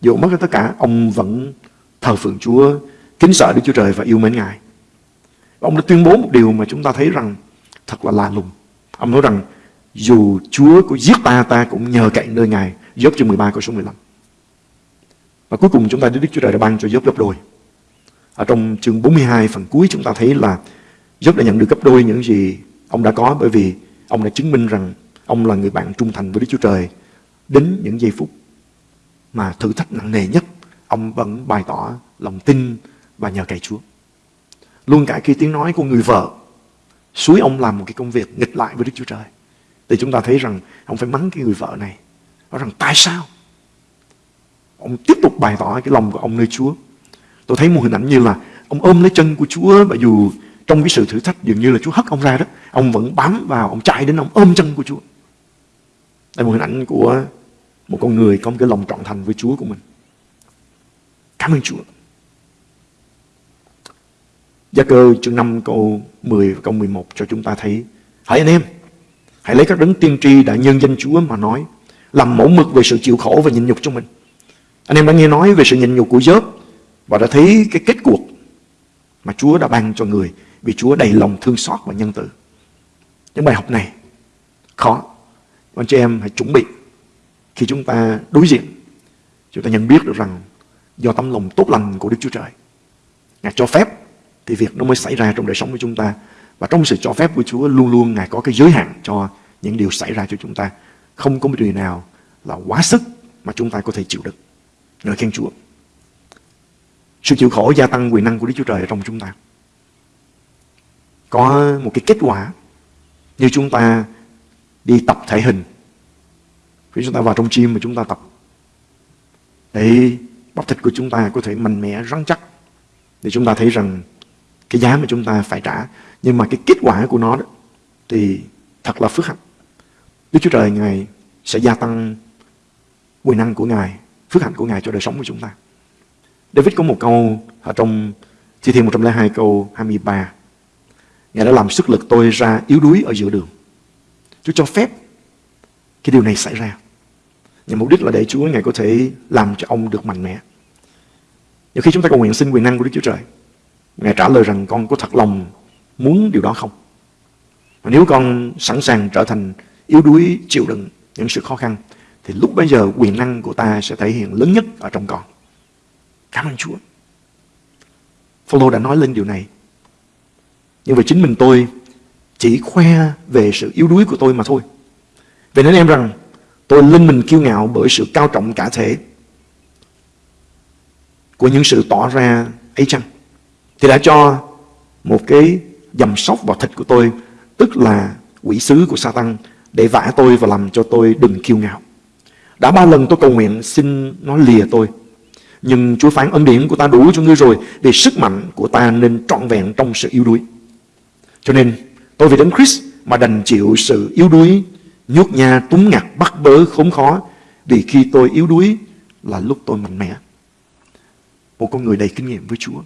[SPEAKER 2] Dù mất hết tất cả, ông vẫn thờ phượng Chúa, kính sợ Đức Chúa Trời và yêu mến Ngài. Và ông đã tuyên bố một điều mà chúng ta thấy rằng thật là lạ lùng. Ông nói rằng dù Chúa có giết ta, ta cũng nhờ cậy nơi Ngài. Job chương 13 câu số 15. Và cuối cùng chúng ta Đức Chúa Trời đã ban cho Job gấp đôi. Ở trong chương 42 phần cuối chúng ta thấy là Job đã nhận được gấp đôi những gì ông đã có, bởi vì ông đã chứng minh rằng ông là người bạn trung thành với Đức Chúa Trời đến những giây phút mà thử thách nặng nề nhất, ông vẫn bày tỏ lòng tin và nhờ cậy Chúa. Luôn cả khi tiếng nói của người vợ suối ông làm một cái công việc nghịch lại với Đức Chúa Trời. Thì chúng ta thấy rằng ông phải mắng cái người vợ này. Nói rằng, tại sao? Ông tiếp tục bày tỏ cái lòng của ông nơi Chúa. Tôi thấy một hình ảnh như là ông ôm lấy chân của Chúa và dù trong cái sự thử thách dường như là Chúa hất ông ra đó, ông vẫn bám vào, ông chạy đến ông ôm chân của Chúa. Đây là một hình ảnh của một con người có một cái lòng trọn thành với Chúa của mình. Cảm ơn Chúa. Gia cơ chương 5 câu 10 và câu 11 cho chúng ta thấy Hãy anh em Hãy lấy các đấng tiên tri đã nhân danh Chúa mà nói Làm mẫu mực về sự chịu khổ và nhịn nhục cho mình anh em đã nghe nói về sự nhịn nhục của Job Và đã thấy cái kết cuộc Mà Chúa đã ban cho người Vì Chúa đầy lòng thương xót và nhân từ Những bài học này Khó Anh chị em hãy chuẩn bị Khi chúng ta đối diện, Chúng ta nhận biết được rằng Do tấm lòng tốt lành của Đức Chúa Trời, Ngài cho phép thì việc nó mới xảy ra trong đời sống của chúng ta. Và trong sự cho phép của Chúa, luôn luôn Ngài có cái giới hạn cho những điều xảy ra cho chúng ta. Không có một điều nào là quá sức mà chúng ta có thể chịu được. Ngợi khen Chúa. Sự chịu khổ gia tăng quyền năng của Đức Chúa Trời ở trong chúng ta. Có một cái kết quả như chúng ta đi tập thể hình. Khi chúng ta vào trong gym mà chúng ta tập để bắp thịt của chúng ta có thể mạnh mẽ, rắn chắc. Thì chúng ta thấy rằng cái giá mà chúng ta phải trả nhưng mà cái kết quả của nó đó, thì thật là phước hạnh Đức Chúa Trời Ngài sẽ gia tăng quyền năng của Ngài phước hạnh của Ngài cho đời sống của chúng ta. David có một câu ở trong Thi Thiên 102 câu 23 Ngài đã làm sức lực tôi ra yếu đuối ở giữa đường. Chúa cho phép cái điều này xảy ra. Nhằm mục đích là để Chúa, Ngài có thể làm cho ông được mạnh mẽ. Nhiều khi chúng ta cầu nguyện xin quyền năng của Đức Chúa Trời, Ngài trả lời rằng con có thật lòng muốn điều đó không? Và nếu con sẵn sàng trở thành yếu đuối, chịu đựng những sự khó khăn thì lúc bây giờ quyền năng của ta sẽ thể hiện lớn nhất ở trong con. Cảm ơn Chúa. Phaolô đã nói lên điều này. Nhưng về chính mình tôi chỉ khoe về sự yếu đuối của tôi mà thôi. Vậy nên em rằng tôi linh mình kiêu ngạo bởi sự cao trọng cả thể của những sự tỏ ra ấy chăng? thì đã cho một cái dầm sóc vào thịt của tôi, tức là quỷ sứ của Satan để vả tôi và làm cho tôi đừng kiêu ngạo. Đã ba lần tôi cầu nguyện xin nó lìa tôi, Nhưng Chúa phán ân điển của ta đủ cho ngươi rồi Vì sức mạnh của ta nên trọn vẹn trong sự yếu đuối. Cho nên tôi vì Đấng Christ mà đành chịu sự yếu đuối Nhút nha, túng ngặt, bắt bớ, khốn khó Vì khi tôi yếu đuối là lúc tôi mạnh mẽ. Một con người đầy kinh nghiệm với Chúa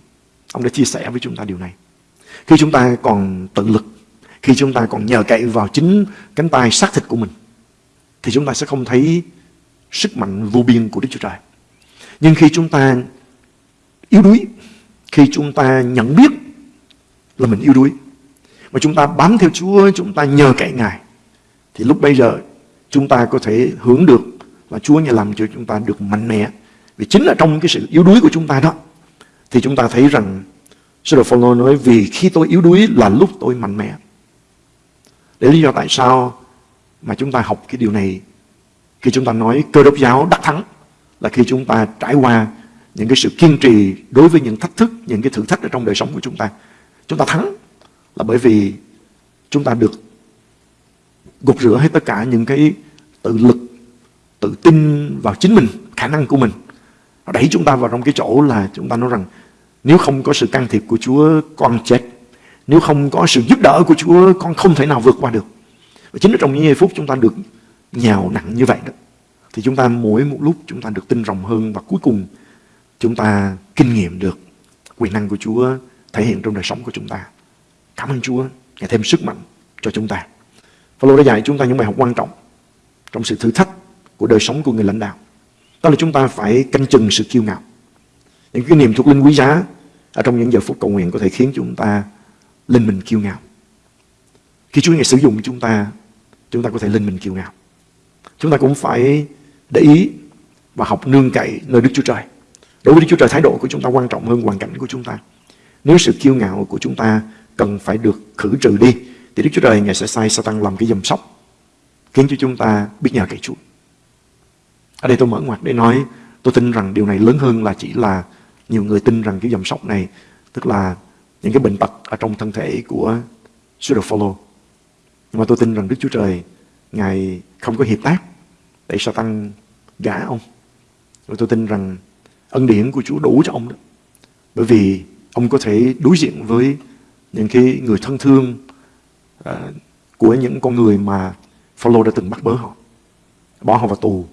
[SPEAKER 2] Ông đã chia sẻ với chúng ta điều này. Khi chúng ta còn tự lực Khi chúng ta còn nhờ cậy vào chính cánh tay xác thịt của mình Thì chúng ta sẽ không thấy sức mạnh vô biên của Đức Chúa Trời Nhưng khi chúng ta yếu đuối, Khi chúng ta nhận biết là mình yếu đuối, Mà chúng ta bám theo Chúa, Chúng ta nhờ cậy Ngài, Thì lúc bây giờ chúng ta có thể hưởng được Và Chúa nhà làm cho chúng ta được mạnh mẽ Vì chính là trong cái sự yếu đuối của chúng ta đó, Thì chúng ta thấy rằng Sứ đồ Phaolô nói, vì khi tôi yếu đuối là lúc tôi mạnh mẽ. Để lý do tại sao mà chúng ta học cái điều này khi chúng ta nói cơ đốc giáo đắc thắng là khi chúng ta trải qua những cái sự kiên trì đối với những thách thức, những cái thử thách ở trong đời sống của chúng ta. Chúng ta thắng là bởi vì chúng ta được gột rửa hết tất cả những cái tự lực, tự tin vào chính mình, khả năng của mình. Nó đẩy chúng ta vào trong cái chỗ là chúng ta nói rằng nếu không có sự can thiệp của Chúa, con chết. Nếu không có sự giúp đỡ của Chúa, con không thể nào vượt qua được. Và chính ở trong những giây phút chúng ta được nhào nặng như vậy đó. Thì chúng ta mỗi một lúc chúng ta được tin rộng hơn và cuối cùng chúng ta kinh nghiệm được quyền năng của Chúa thể hiện trong đời sống của chúng ta. Cảm ơn Chúa, ngày thêm sức mạnh cho chúng ta. Phaolô đã dạy chúng ta những bài học quan trọng trong sự thử thách của đời sống của người lãnh đạo. Đó là chúng ta phải canh chừng sự kiêu ngạo. Những cái niềm thuộc linh quý giá ở trong những giờ phút cầu nguyện có thể khiến chúng ta lên mình kiêu ngạo. Khi Chúa Ngài sử dụng chúng ta, chúng ta có thể lên mình kiêu ngạo. Chúng ta cũng phải để ý và học nương cậy nơi Đức Chúa Trời. Đối với Đức Chúa Trời, thái độ của chúng ta quan trọng hơn hoàn cảnh của chúng ta. Nếu sự kiêu ngạo của chúng ta cần phải được khử trừ đi, thì Đức Chúa Trời Ngài sẽ sai Satan làm cái dầm sóc, khiến cho chúng ta biết nhờ cậy Chúa. Ở đây tôi mở ngoặt để nói, tôi tin rằng điều này lớn hơn là chỉ là nhiều người tin rằng cái dầm sóc này tức là những cái bệnh tật ở trong thân thể của sứ đồ Nhưng mà tôi tin rằng Đức Chúa Trời Ngài không có hiệp tác để Satan gã ông. Rồi tôi tin rằng ân điển của Chúa đủ cho ông đó. Bởi vì ông có thể đối diện với những cái người thân thương uh, của những con người mà Phaolô đã từng bắt bớ họ. Bỏ họ vào tù.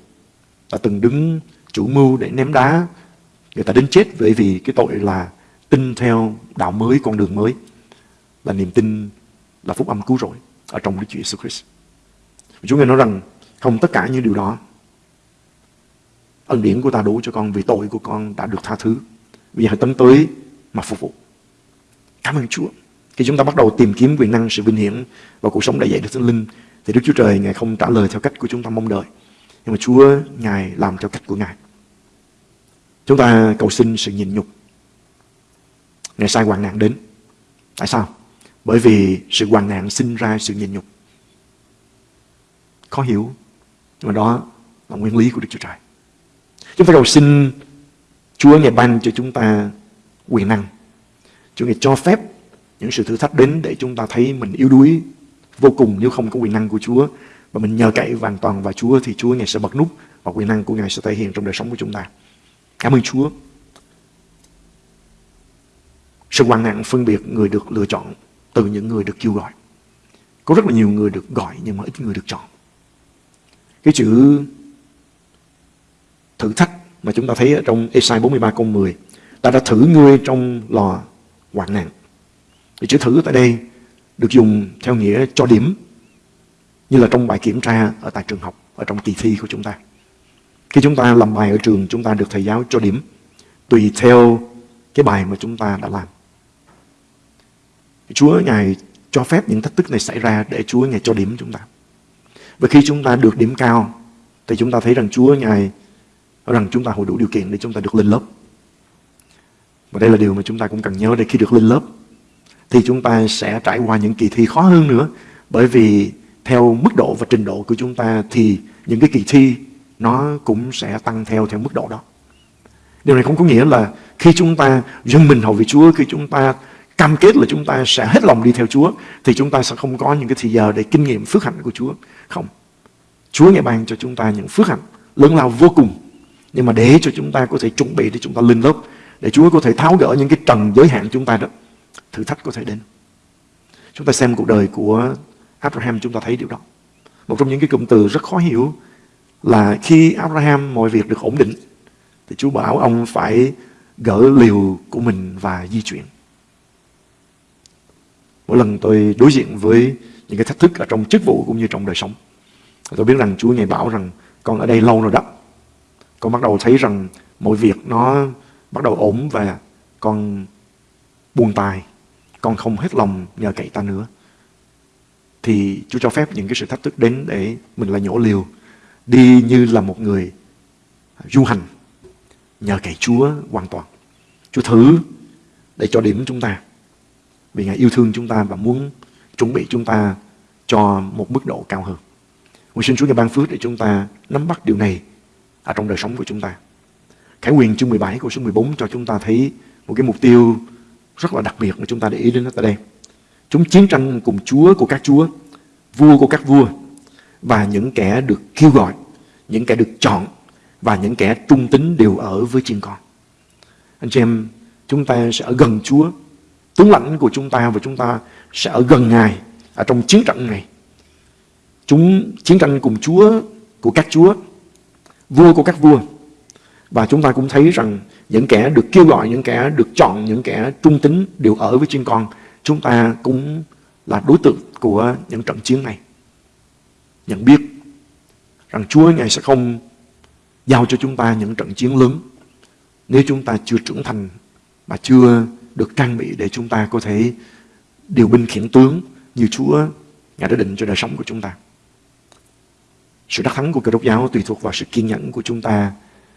[SPEAKER 2] Đã từng đứng chủ mưu để ném đá Người ta đến chết bởi vì cái tội là tin theo đạo mới, con đường mới. Là niềm tin là phúc âm cứu rỗi ở trong Đức Chúa Jesus Christ. Chúa nghe nói rằng không tất cả những điều đó ân điển của ta đủ cho con vì tội của con đã được tha thứ. Bây giờ hãy tấn tới mà phục vụ. Cảm ơn Chúa. Khi chúng ta bắt đầu tìm kiếm quyền năng, sự vinh hiển và cuộc sống đại dạy được thánh linh thì Đức Chúa Trời Ngài không trả lời theo cách của chúng ta mong đợi. Nhưng mà Chúa Ngài làm theo cách của Ngài. Chúng ta cầu xin sự nhịn nhục. Ngày sai hoạn nạn đến. Tại sao? Bởi vì sự hoạn nạn sinh ra sự nhịn nhục. Khó hiểu. Nhưng mà đó là nguyên lý của Đức Chúa Trời. Chúng ta cầu xin Chúa Ngài ban cho chúng ta quyền năng. Chúa Ngài cho phép những sự thử thách đến để chúng ta thấy mình yếu đuối vô cùng nếu không có quyền năng của Chúa. Và mình nhờ cậy hoàn toàn vào Chúa thì Chúa Ngài sẽ bật nút và quyền năng của Ngài sẽ thể hiện trong đời sống của chúng ta. Cảm ơn Chúa. Sự hoàn nạn phân biệt người được lựa chọn từ những người được kêu gọi. Có rất là nhiều người được gọi nhưng mà ít người được chọn. Cái chữ thử thách mà chúng ta thấy ở trong Esai 43 câu 10 ta đã thử ngươi trong lò hoạn nạn. Thì chữ thử tại đây được dùng theo nghĩa cho điểm như là trong bài kiểm tra ở tại trường học, ở trong kỳ thi của chúng ta. Khi chúng ta làm bài ở trường, chúng ta được thầy giáo cho điểm tùy theo cái bài mà chúng ta đã làm. Chúa Ngài cho phép những thách thức này xảy ra để Chúa Ngài cho điểm chúng ta. Và khi chúng ta được điểm cao, thì chúng ta thấy rằng Chúa Ngài rằng chúng ta hội đủ điều kiện để chúng ta được lên lớp. Và đây là điều mà chúng ta cũng cần nhớ để khi được lên lớp, thì chúng ta sẽ trải qua những kỳ thi khó hơn nữa. Bởi vì theo mức độ và trình độ của chúng ta thì những cái kỳ thi nó cũng sẽ tăng theo theo mức độ đó. Điều này không có nghĩa là khi chúng ta dâng mình hầu vì Chúa, khi chúng ta cam kết là chúng ta sẽ hết lòng đi theo Chúa, thì chúng ta sẽ không có những cái thời giờ để kinh nghiệm phước hạnh của Chúa. Không. Chúa ngài ban cho chúng ta những phước hạnh lớn lao vô cùng Nhưng mà để cho chúng ta có thể chuẩn bị để chúng ta lên lớp, để Chúa có thể tháo gỡ những cái trần giới hạn chúng ta đó, thử thách có thể đến. Chúng ta xem cuộc đời của Abraham chúng ta thấy điều đó. Một trong những cái cụm từ rất khó hiểu là khi Abraham mọi việc được ổn định thì Chúa bảo ông phải gỡ liều của mình và di chuyển. Mỗi lần tôi đối diện với những cái thách thức ở trong chức vụ cũng như trong đời sống, tôi biết rằng Chúa ngày bảo rằng con ở đây lâu rồi đó. Con bắt đầu thấy rằng mọi việc nó bắt đầu ổn và con buồn tài. Con không hết lòng nhờ cậy ta nữa. Thì Chúa cho phép những cái sự thách thức đến để mình là nhổ liều. Đi như là một người du hành. Nhờ cậy Chúa hoàn toàn. Chúa thử để cho điểm chúng ta. Vì Ngài yêu thương chúng ta và muốn chuẩn bị chúng ta cho một mức độ cao hơn. Nguyện xin Chúa Ngài ban phước để chúng ta nắm bắt điều này ở trong đời sống của chúng ta. Khải quyền chương 17 câu số 14 cho chúng ta thấy một cái mục tiêu rất là đặc biệt mà chúng ta để ý đến nó tại đây. Chúng chiến tranh cùng Chúa của các Chúa, vua của các vua và những kẻ được kêu gọi, những kẻ được chọn và những kẻ trung tín đều ở với chiên con. Anh chị em, chúng ta sẽ ở gần Chúa, tướng lãnh của chúng ta và chúng ta sẽ ở gần Ngài ở trong chiến trận này. Chúng chiến tranh cùng Chúa của các Chúa, vua của các vua. Và chúng ta cũng thấy rằng những kẻ được kêu gọi, những kẻ được chọn, những kẻ trung tính đều ở với chiên con. Chúng ta cũng là đối tượng của những trận chiến này. Nhận biết rằng Chúa Ngài sẽ không giao cho chúng ta những trận chiến lớn nếu chúng ta chưa trưởng thành mà chưa được trang bị để chúng ta có thể điều binh khiển tướng như Chúa Ngài đã định cho đời sống của chúng ta. Sự đắc thắng của cơ đốc giáo tùy thuộc vào sự kiên nhẫn của chúng ta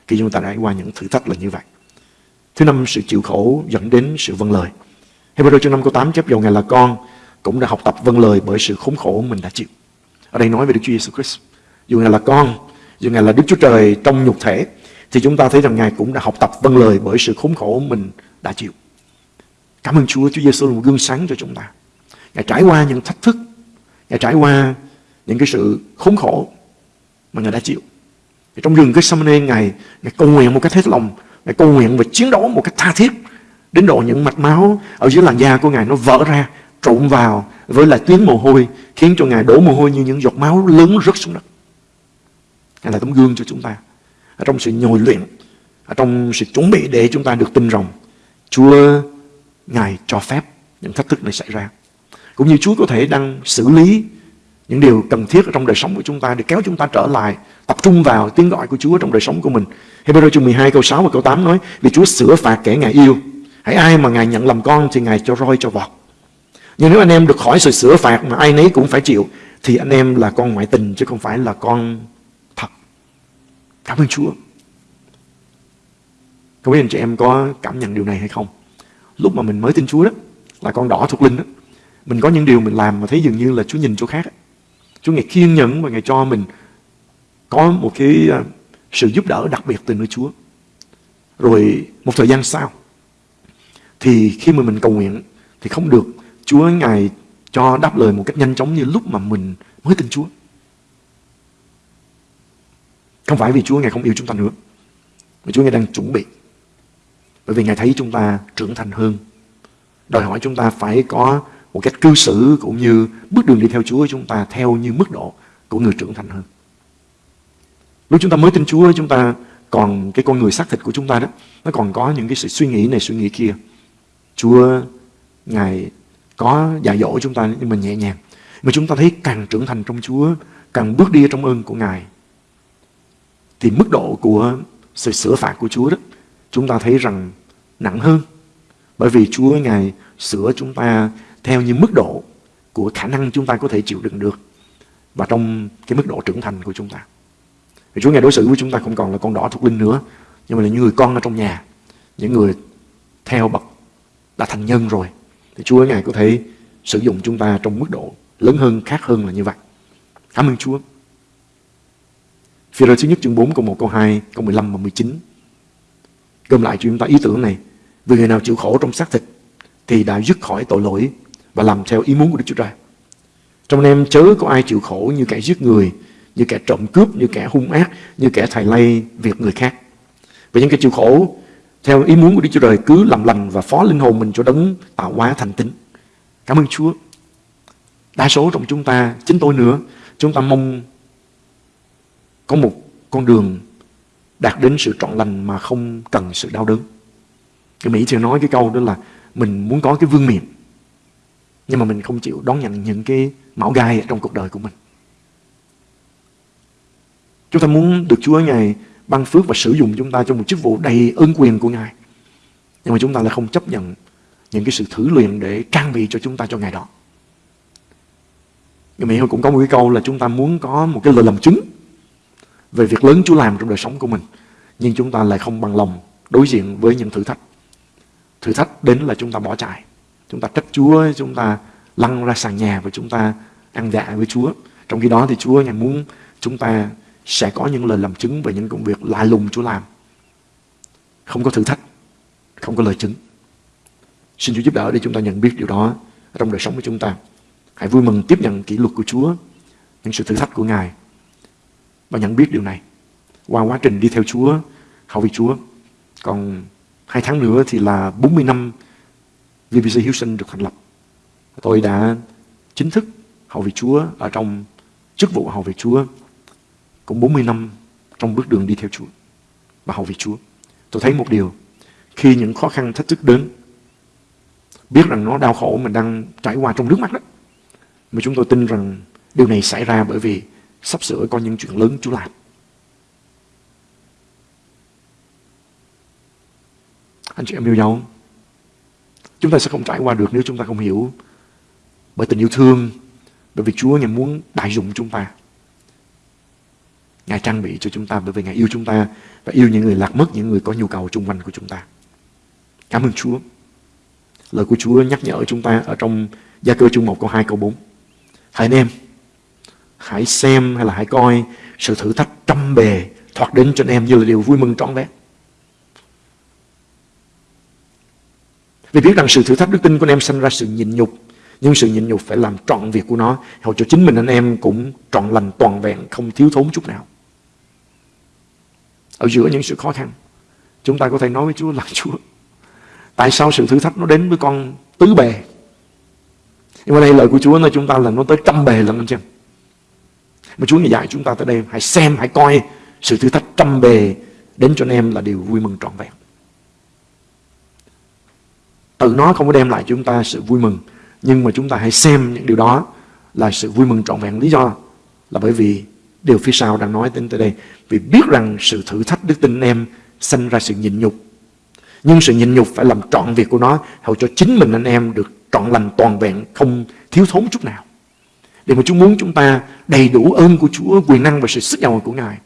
[SPEAKER 2] khi chúng ta trải qua những thử thách là như vậy. Thứ năm, sự chịu khổ dẫn đến sự vâng lời. Hebrew chương 5 câu 8 chép dầu Ngài là con cũng đã học tập vâng lời bởi sự khốn khổ mình đã chịu. Ở đây nói về Đức Chúa Giêsu Christ. Dù Ngài là con, dù Ngài là Đức Chúa Trời trong nhục thể, thì chúng ta thấy rằng Ngài cũng đã học tập vâng lời bởi sự khốn khổ mình đã chịu. Cảm ơn Chúa, Chúa Giêsu là một gương sáng cho chúng ta. Ngài trải qua những thách thức, Ngài trải qua những cái sự khốn khổ mà Ngài đã chịu. Thì trong rừng cái Gethsemane Ngài, Ngài cầu nguyện một cách hết lòng, Ngài cầu nguyện và chiến đấu một cách tha thiết đến độ những mạch máu ở dưới làn da của Ngài nó vỡ ra, trộn vào với lại tuyến mồ hôi khiến cho Ngài đổ mồ hôi như những giọt máu lớn rớt xuống đất. Ngài là tấm gương cho chúng ta. Ở trong sự nhồi luyện, ở trong sự chuẩn bị để chúng ta được tin rằng Chúa Ngài cho phép những thách thức này xảy ra. Cũng như Chúa có thể đang xử lý những điều cần thiết ở trong đời sống của chúng ta để kéo chúng ta trở lại, tập trung vào tiếng gọi của Chúa trong đời sống của mình. Hebrew chương 12 câu 6 và câu 8 nói, vì Chúa sửa phạt kẻ Ngài yêu. Hãy ai mà Ngài nhận làm con thì Ngài cho roi cho vọt. Nhưng nếu anh em được khỏi sự sửa phạt mà ai nấy cũng phải chịu, thì anh em là con ngoại tình chứ không phải là con thật. Cảm ơn Chúa. Không biết anh chị em có cảm nhận điều này hay không? Lúc mà mình mới tin Chúa đó, là con đỏ thuộc linh đó, mình có những điều mình làm mà thấy dường như là Chúa nhìn chỗ khác. Đó. Chúa Ngài kiên nhẫn và Ngài cho mình có một cái à, sự giúp đỡ đặc biệt từ nơi Chúa. Rồi một thời gian sau, thì khi mà mình cầu nguyện thì không được Chúa Ngài cho đáp lời một cách nhanh chóng như lúc mà mình mới tin Chúa. Không phải vì Chúa Ngài không yêu chúng ta nữa, mà Chúa Ngài đang chuẩn bị. Bởi vì Ngài thấy chúng ta trưởng thành hơn, đòi hỏi chúng ta phải có một cách cư xử cũng như bước đường đi theo Chúa chúng ta theo như mức độ của người trưởng thành hơn. Lúc chúng ta mới tin Chúa chúng ta còn cái con người xác thịt của chúng ta đó nó còn có những cái sự suy nghĩ này suy nghĩ kia. Chúa Ngài có dạy dỗ chúng ta nhưng mà nhẹ nhàng. Mà chúng ta thấy càng trưởng thành trong Chúa, càng bước đi trong ơn của Ngài thì mức độ của sự sửa phạt của Chúa đó chúng ta thấy rằng nặng hơn. Bởi vì Chúa Ngài sửa chúng ta theo như mức độ của khả năng chúng ta có thể chịu đựng được và trong cái mức độ trưởng thành của chúng ta. Thì Chúa Ngài đối xử với chúng ta không còn là con đỏ thuộc linh nữa, nhưng mà là những người con ở trong nhà, những người theo bậc đã thành nhân rồi. Thì Chúa Ngài có thể sử dụng chúng ta trong mức độ lớn hơn, khác hơn là như vậy. Cảm ơn Chúa. Phía rơ thứ nhất chương 4 câu 1 câu 2 câu 15 và 19 Gom lại cho chúng ta ý tưởng này Vì người nào chịu khổ trong xác thịt Thì đã dứt khỏi tội lỗi và làm theo ý muốn của Đức Chúa Trời. Trong anh em chớ có ai chịu khổ như kẻ giết người, như kẻ trộm cướp, như kẻ hung ác, như kẻ thầy lây việc người khác. Và những cái chịu khổ theo ý muốn của Đức Chúa Trời cứ làm lành và phó linh hồn mình cho đấng tạo hóa thành tín. Cảm ơn Chúa. Đa số trong chúng ta, chính tôi nữa, chúng ta mong có một con đường đạt đến sự trọn lành mà không cần sự đau đớn. Cái Mỹ thường nói cái câu đó là mình muốn có cái vương miện, nhưng mà mình không chịu đón nhận những cái mão gai trong cuộc đời của mình. Chúng ta muốn được Chúa Ngài ban phước và sử dụng chúng ta trong một chức vụ đầy ơn quyền của Ngài. Nhưng mà chúng ta lại không chấp nhận những cái sự thử luyện để trang bị cho chúng ta cho Ngài đó. Người Mỹ cũng có một cái câu là chúng ta muốn có một cái lời làm chứng về việc lớn Chúa làm trong đời sống của mình. Nhưng chúng ta lại không bằng lòng đối diện với những thử thách. Thử thách đến là chúng ta bỏ chạy. Chúng ta trách Chúa, chúng ta lăn ra sàn nhà và chúng ta ăn dạ với Chúa. Trong khi đó thì Chúa Ngài muốn chúng ta sẽ có những lời làm chứng về những công việc lạ lùng Chúa làm. Không có thử thách, không có lời chứng. Xin Chúa giúp đỡ để chúng ta nhận biết điều đó trong đời sống của chúng ta. Hãy vui mừng tiếp nhận kỷ luật của Chúa, những sự thử thách của Ngài và nhận biết điều này qua quá trình đi theo Chúa, hầu vị Chúa. Còn hai tháng nữa thì là 40 năm VBC Houston được thành lập. Tôi đã chính thức hầu vị Chúa ở trong chức vụ hầu vị Chúa cũng 40 năm trong bước đường đi theo Chúa và hầu vị Chúa. Tôi thấy một điều, khi những khó khăn thách thức đến, biết rằng nó đau khổ mình đang trải qua trong nước mắt đó, mà chúng tôi tin rằng điều này xảy ra bởi vì sắp sửa có những chuyện lớn Chúa làm. Anh chị em yêu nhau Chúng ta sẽ không trải qua được nếu chúng ta không hiểu bởi tình yêu thương, bởi vì Chúa Ngài muốn đại dụng chúng ta. Ngài trang bị cho chúng ta bởi vì Ngài yêu chúng ta và yêu những người lạc mất, những người có nhu cầu chung quanh của chúng ta. Cảm ơn Chúa. Lời của Chúa nhắc nhở chúng ta ở trong Gia cơ chương 1 câu 2 câu 4. Hãy anh em, hãy xem hay là hãy coi sự thử thách trăm bề thoạt đến cho anh em như là điều vui mừng trọn vẹn. Vì biết rằng sự thử thách đức tin của anh em sanh ra sự nhịn nhục, Nhưng sự nhịn nhục phải làm trọn việc của nó, Hầu cho chính mình anh em cũng trọn lành toàn vẹn, Không thiếu thốn chút nào. Ở giữa những sự khó khăn, Chúng ta có thể nói với Chúa là Chúa, Tại sao sự thử thách nó đến với con tứ bề? Nhưng mà đây lời của Chúa, nói chúng ta là nó tới trăm bề lần anh chị mà Chúa dạy chúng ta tới đây Hãy xem, hãy coi sự thử thách trăm bề Đến cho anh em là điều vui mừng trọn vẹn. Tự nó không có đem lại chúng ta sự vui mừng Nhưng mà chúng ta hãy xem những điều đó Là sự vui mừng trọn vẹn. Lý do là bởi vì Điều phía sau đang nói đến tới đây. Vì biết rằng sự thử thách đức tin em Sinh ra sự nhịn nhục. Nhưng sự nhịn nhục phải làm trọn việc của nó Hầu cho chính mình anh em được trọn lành toàn vẹn Không thiếu thốn chút nào. Để mà Chúa muốn chúng ta đầy đủ ơn của Chúa, Quyền năng và sự sức giàu của Ngài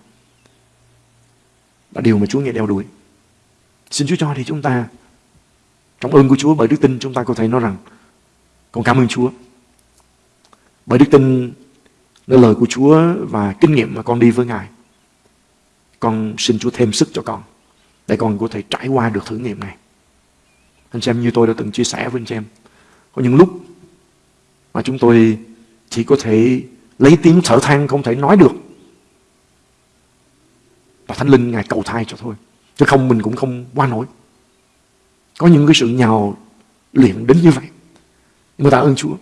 [SPEAKER 2] Là điều mà Chúa nghe đeo đuổi Xin Chúa cho thì chúng ta, trong ơn của Chúa, bởi đức tin chúng ta có thể nói rằng, con cảm ơn Chúa. Bởi đức tin nơi lời của Chúa và kinh nghiệm mà con đi với Ngài. Con xin Chúa thêm sức cho con, để con có thể trải qua được thử nghiệm này. Anh xem như tôi đã từng chia sẻ với anh xem. Có những lúc mà chúng tôi chỉ có thể lấy tiếng thở than không thể nói được. Và Thánh Linh Ngài cầu thai cho thôi. Chứ không, mình cũng không qua nổi. Có những cái sự nhào luyện đến như vậy. Nhưng mà tạ ơn Chúa.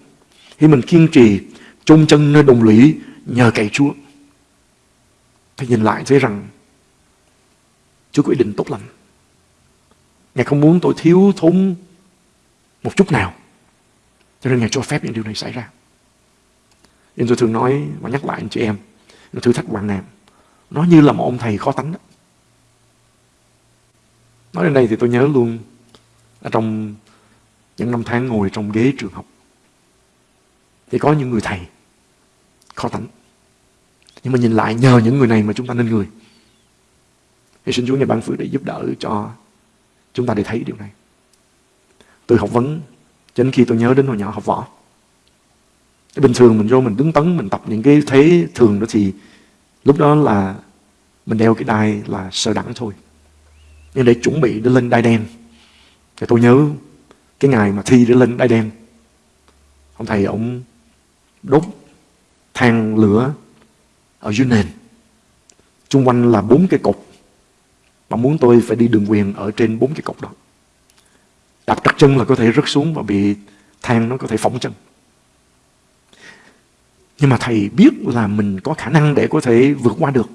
[SPEAKER 2] Khi mình kiên trì, chôn chân nơi đồng lũy, nhờ cậy Chúa. Thì nhìn lại thấy rằng Chúa quyết định tốt lành. Ngài không muốn tôi thiếu thốn một chút nào. Cho nên Ngài cho phép những điều này xảy ra nên tôi thường nói và nhắc lại anh chị em. Thử thách bạn em, Nó như là một ông thầy khó tánh đó. Nói đến đây thì tôi nhớ luôn ở trong những năm tháng ngồi trong ghế trường học thì có những người thầy khó tánh nhưng mà nhìn lại nhờ những người này mà chúng ta nên người thì xin Chúa ngày ban phước để giúp đỡ cho chúng ta để thấy điều này từ học vấn cho đến khi tôi nhớ đến hồi nhỏ học võ bình thường mình vô mình đứng tấn, mình tập những cái thế thường đó thì lúc đó là mình đeo cái đai là sơ đẳng thôi. Nhưng để chuẩn bị để lên đai đen. Thì tôi nhớ cái ngày mà thi để lên đai đen. Ông thầy ông đốt than lửa ở dưới nền. Chung quanh là bốn cái cột. Mà muốn tôi phải đi đường quyền ở trên bốn cái cột đó. Đạp trật chân là có thể rớt xuống và bị than nó có thể phỏng chân. Nhưng mà thầy biết là mình có khả năng để có thể vượt qua được.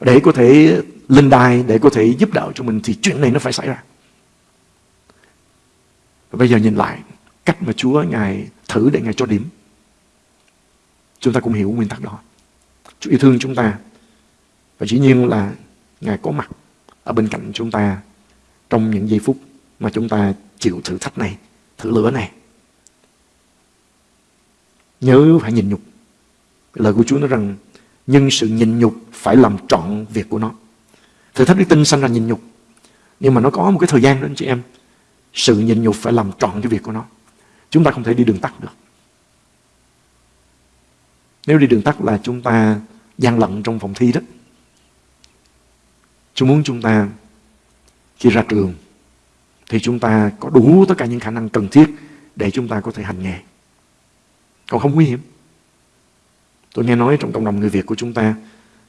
[SPEAKER 2] Để có thể lên đài, để có thể giúp đỡ cho mình thì chuyện này nó phải xảy ra. Và bây giờ nhìn lại cách mà Chúa Ngài thử để Ngài cho điểm. Chúng ta cũng hiểu nguyên tắc đó. Chúa yêu thương chúng ta. Và dĩ nhiên là Ngài có mặt ở bên cạnh chúng ta trong những giây phút mà chúng ta chịu thử thách này, thử lửa này. Nhớ phải nhìn nhục. Lời của Chúa nói rằng, nhưng sự nhìn nhục phải làm trọn việc của nó. Thử thách đức tin sanh ra nhìn nhục. Nhưng mà nó có một cái thời gian đó anh chị em. Sự nhìn nhục phải làm trọn cái việc của nó. Chúng ta không thể đi đường tắt được. Nếu đi đường tắt là chúng ta gian lận trong phòng thi đó. Chúa muốn chúng ta khi ra trường thì chúng ta có đủ tất cả những khả năng cần thiết để chúng ta có thể hành nghề. Còn không nguy hiểm. Tôi nghe nói trong cộng đồng người Việt của chúng ta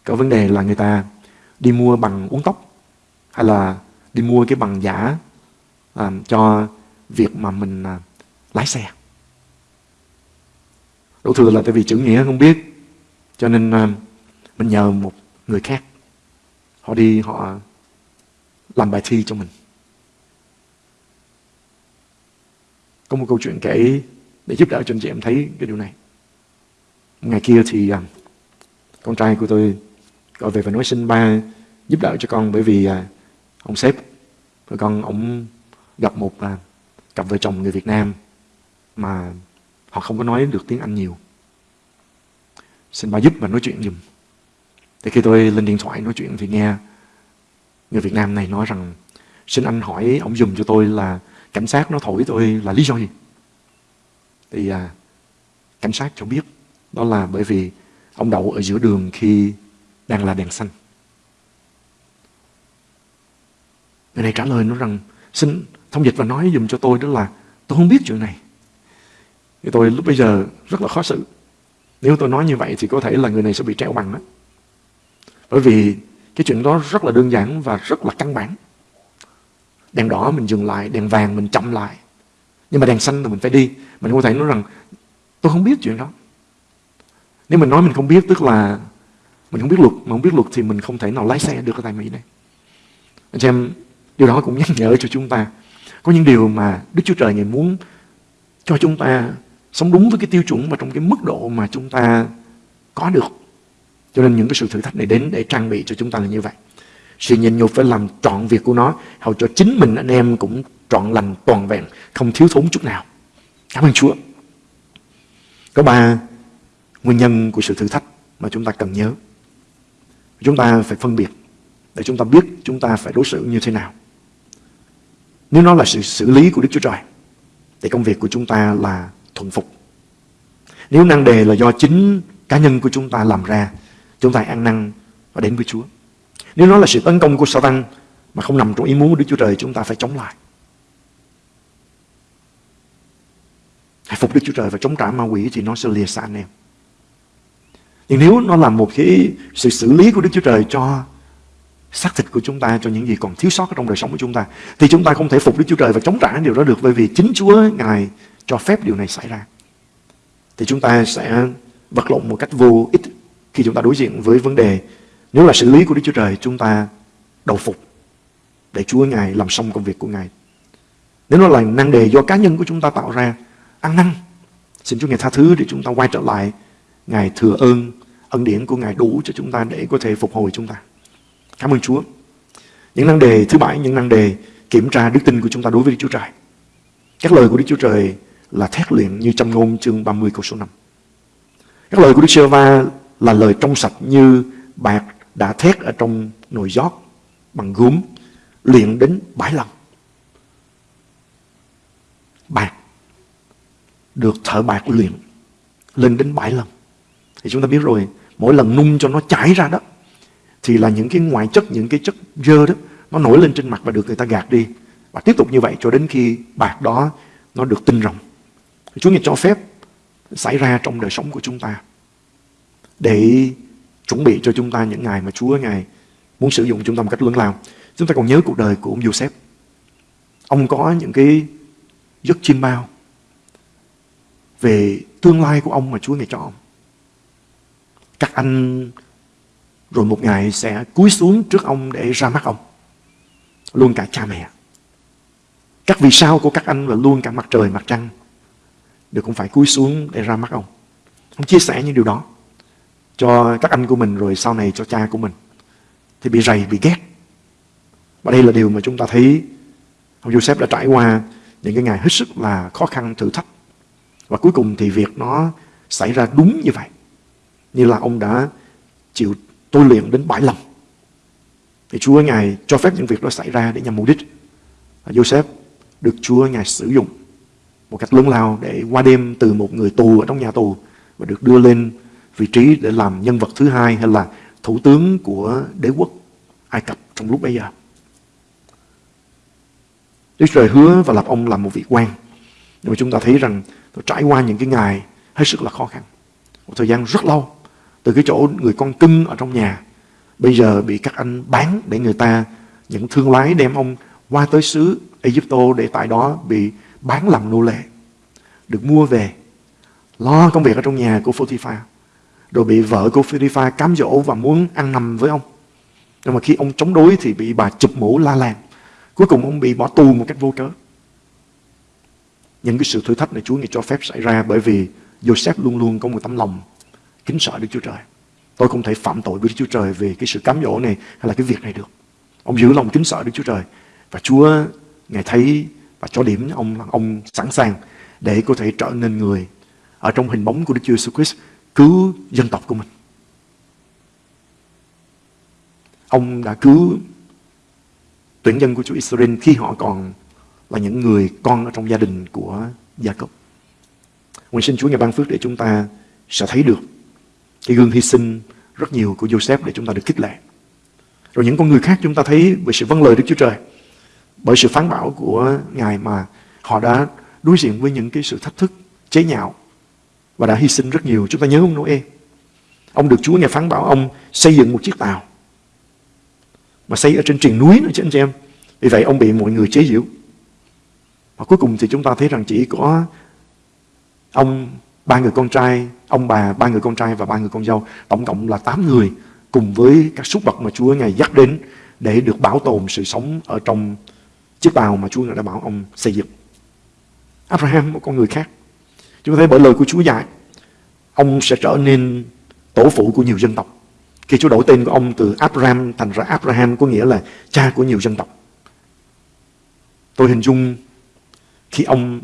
[SPEAKER 2] có vấn đề là người ta đi mua bằng uống tóc hay là đi mua cái bằng giả à, cho việc mà mình à, lái xe. Đổ thừa là tại vì chữ nghĩa không biết cho nên à, mình nhờ một người khác họ đi họ làm bài thi cho mình. Có một câu chuyện kể để giúp đỡ cho anh chị em thấy cái điều này. Ngày kia thì à, con trai của tôi gọi về và nói xin ba giúp đỡ cho con bởi vì à, ông sếp của con ông gặp một à, cặp vợ chồng người Việt Nam mà họ không có nói được tiếng Anh nhiều. Xin ba giúp và nói chuyện giùm. Thì khi tôi lên điện thoại nói chuyện thì nghe người Việt Nam này nói rằng, xin anh hỏi ông dùm cho tôi là cảnh sát nó thổi tôi là lý do gì? Thì à, cảnh sát cho biết đó là bởi vì ông đậu ở giữa đường khi đang là đèn xanh. Người này trả lời nó rằng xin thông dịch và nói dùm cho tôi đó là tôi không biết chuyện này. Thì tôi lúc bây giờ rất là khó xử. Nếu tôi nói như vậy thì có thể là người này sẽ bị treo bằng đó. Bởi vì cái chuyện đó rất là đơn giản và rất là căn bản. Đèn đỏ mình dừng lại, đèn vàng mình chậm lại. Nhưng mà đèn xanh thì mình phải đi. Mình không thể nói rằng tôi không biết chuyện đó. Nếu mình nói mình không biết tức là mình không biết luật. Mà không biết luật thì mình không thể nào lái xe được ở tại Mỹ này. Anh chị em, điều đó cũng nhắc nhở cho chúng ta. Có những điều mà Đức Chúa Trời Ngài muốn cho chúng ta sống đúng với cái tiêu chuẩn và trong cái mức độ mà chúng ta có được. Cho nên những cái sự thử thách này đến để trang bị cho chúng ta là như vậy. Sự nhịn nhục phải làm trọn việc của nó, hầu cho chính mình anh em cũng trọn lành toàn vẹn, không thiếu thốn chút nào. Cảm ơn Chúa. Có ba nguyên nhân của sự thử thách mà chúng ta cần nhớ. Chúng ta phải phân biệt để chúng ta biết chúng ta phải đối xử như thế nào. Nếu nó là sự xử lý của Đức Chúa Trời, thì công việc của chúng ta là thuận phục. Nếu năng đề là do chính cá nhân của chúng ta làm ra, chúng ta ăn năn và đến với Chúa. Nếu nó là sự tấn công của Satan mà không nằm trong ý muốn của Đức Chúa Trời, chúng ta phải chống lại. Hãy phục Đức Chúa Trời và chống trả ma quỷ thì nó sẽ lìa xa anh em. Nhưng nếu nó là một cái sự xử lý của Đức Chúa Trời cho xác thịt của chúng ta, cho những gì còn thiếu sót trong đời sống của chúng ta, thì chúng ta không thể phục Đức Chúa Trời và chống trả điều đó được bởi vì chính Chúa Ngài cho phép điều này xảy ra. Thì chúng ta sẽ vật lộn một cách vô ích khi chúng ta đối diện với vấn đề nếu là xử lý của Đức Chúa Trời chúng ta đầu phục để Chúa Ngài làm xong công việc của Ngài. Nếu nó là năng đề do cá nhân của chúng ta tạo ra, ăn năn, xin Chúa Ngài tha thứ để chúng ta quay trở lại Ngài thừa ơn ân điển của Ngài đủ cho chúng ta để có thể phục hồi chúng ta. Cảm ơn Chúa. Những năng đề thứ bảy, những năng đề kiểm tra đức tin của chúng ta đối với Đức Chúa Trời. Các lời của Đức Chúa Trời là thét luyện như trong ngôn chương 30 câu số 5. Các lời của Đức chúa Va là lời trong sạch như bạc đã thét ở trong nồi giót bằng gốm luyện đến bảy lần. Bạc được thợ bạc luyện lên đến bảy lần. Thì chúng ta biết rồi, mỗi lần nung cho nó chảy ra đó thì là những cái ngoại chất, những cái chất dơ đó nó nổi lên trên mặt và được người ta gạt đi. Và tiếp tục như vậy cho đến khi bạc đó nó được tinh rồng. Chúa Ngài cho phép xảy ra trong đời sống của chúng ta để chuẩn bị cho chúng ta những ngày mà Chúa Ngài muốn sử dụng chúng ta một cách lớn lao. Chúng ta còn nhớ cuộc đời của ông Joseph. Ông có những cái giấc chim bao về tương lai của ông mà Chúa ngài cho ông. Các anh rồi một ngày sẽ cúi xuống trước ông để ra mắt ông. Luôn cả cha mẹ. Các vì sao của các anh và luôn cả mặt trời, mặt trăng đều cũng phải cúi xuống để ra mắt ông. Ông chia sẻ những điều đó cho các anh của mình rồi sau này cho cha của mình. Thì bị rầy, bị ghét. Và đây là điều mà chúng ta thấy ông Joseph đã trải qua những cái ngày hết sức là khó khăn, thử thách. Và cuối cùng thì việc nó xảy ra đúng như vậy. Như là ông đã chịu tôi luyện đến bảy lần. Thì Chúa Ngài cho phép những việc đó xảy ra để nhằm mục đích. Và Joseph được Chúa Ngài sử dụng một cách lớn lao để qua đêm từ một người tù ở trong nhà tù và được đưa lên vị trí để làm nhân vật thứ hai hay là thủ tướng của đế quốc Ai Cập trong lúc bây giờ. Đức Trời hứa và lập ông làm một vị quan. Nhưng mà chúng ta thấy rằng tôi trải qua những cái ngày hết sức là khó khăn. Một thời gian rất lâu. Từ cái chỗ người con cưng ở trong nhà. Bây giờ bị các anh bán để người ta, những thương lái đem ông qua tới xứ Egypto để tại đó bị bán làm nô lệ. Được mua về. Lo công việc ở trong nhà của Potiphar. Rồi bị vợ của Potiphar cám dỗ và muốn ăn nằm với ông. Nhưng mà khi ông chống đối thì bị bà chụp mũ la làng. Cuối cùng ông bị bỏ tù một cách vô cớ. Những cái sự thử thách này Chúa Ngài cho phép xảy ra bởi vì Joseph luôn luôn có một tấm lòng kính sợ Đức Chúa Trời. Tôi không thể phạm tội với Đức Chúa Trời về cái sự cám dỗ này hay là cái việc này được. Ông giữ lòng kính sợ Đức Chúa Trời. Và Chúa, Ngài thấy và cho điểm ông là ông sẵn sàng để có thể trở nên người ở trong hình bóng của Đức Chúa Jesus Christ, cứu dân tộc của mình. Ông đã cứu tuyển dân của Chúa Israel khi họ còn và những người con ở trong gia đình của Gia Cốc. Nguyện xin Chúa ngày ban phước để chúng ta sẽ thấy được cái gương hy sinh rất nhiều của Joseph để chúng ta được khích lệ. Rồi những con người khác chúng ta thấy về sự vâng lời Đức Chúa Trời. Bởi sự phán bảo của Ngài mà họ đã đối diện với những cái sự thách thức, chế nhạo và đã hy sinh rất nhiều. Chúng ta nhớ ông Noe. Ông được Chúa Ngài phán bảo ông xây dựng một chiếc tàu mà xây ở trên triền núi nữa chứ anh chị em. Vì vậy ông bị mọi người chế giễu. Và cuối cùng thì chúng ta thấy rằng chỉ có ông, ba người con trai, ông bà, ba người con trai và ba người con dâu, tổng cộng là tám người cùng với các súc vật mà Chúa Ngài dắt đến để được bảo tồn sự sống ở trong chiếc tàu mà Chúa Ngài đã bảo ông xây dựng. Abraham, một con người khác. Chúng ta thấy bởi lời của Chúa dạy, ông sẽ trở nên tổ phụ của nhiều dân tộc. Khi Chúa đổi tên của ông từ Abraham thành ra Abraham có nghĩa là cha của nhiều dân tộc. Tôi hình dung khi ông,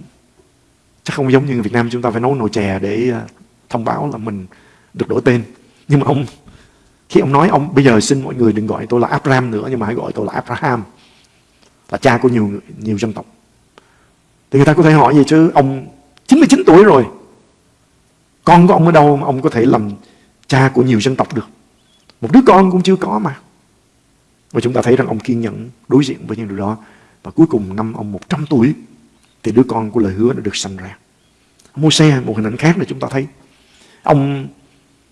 [SPEAKER 2] chắc không giống như người Việt Nam chúng ta phải nấu nồi chè để ờ, thông báo là mình được đổi tên. Nhưng mà ông, khi ông nói ông, bây giờ xin mọi người đừng gọi tôi là Abraham nữa, nhưng mà hãy gọi tôi là Abraham, là cha của nhiều nhiều dân tộc. Thì người ta có thể hỏi gì chứ, ông 99 tuổi rồi. Con của ông ở đâu mà ông có thể làm cha của nhiều dân tộc được? Một đứa con cũng chưa có mà. Và chúng ta thấy rằng ông kiên nhẫn đối diện với những điều đó. Và cuối cùng năm ông 100 tuổi thì đứa con của lời hứa đã được sanh ra. Môi-se, một hình ảnh khác là chúng ta thấy. Ông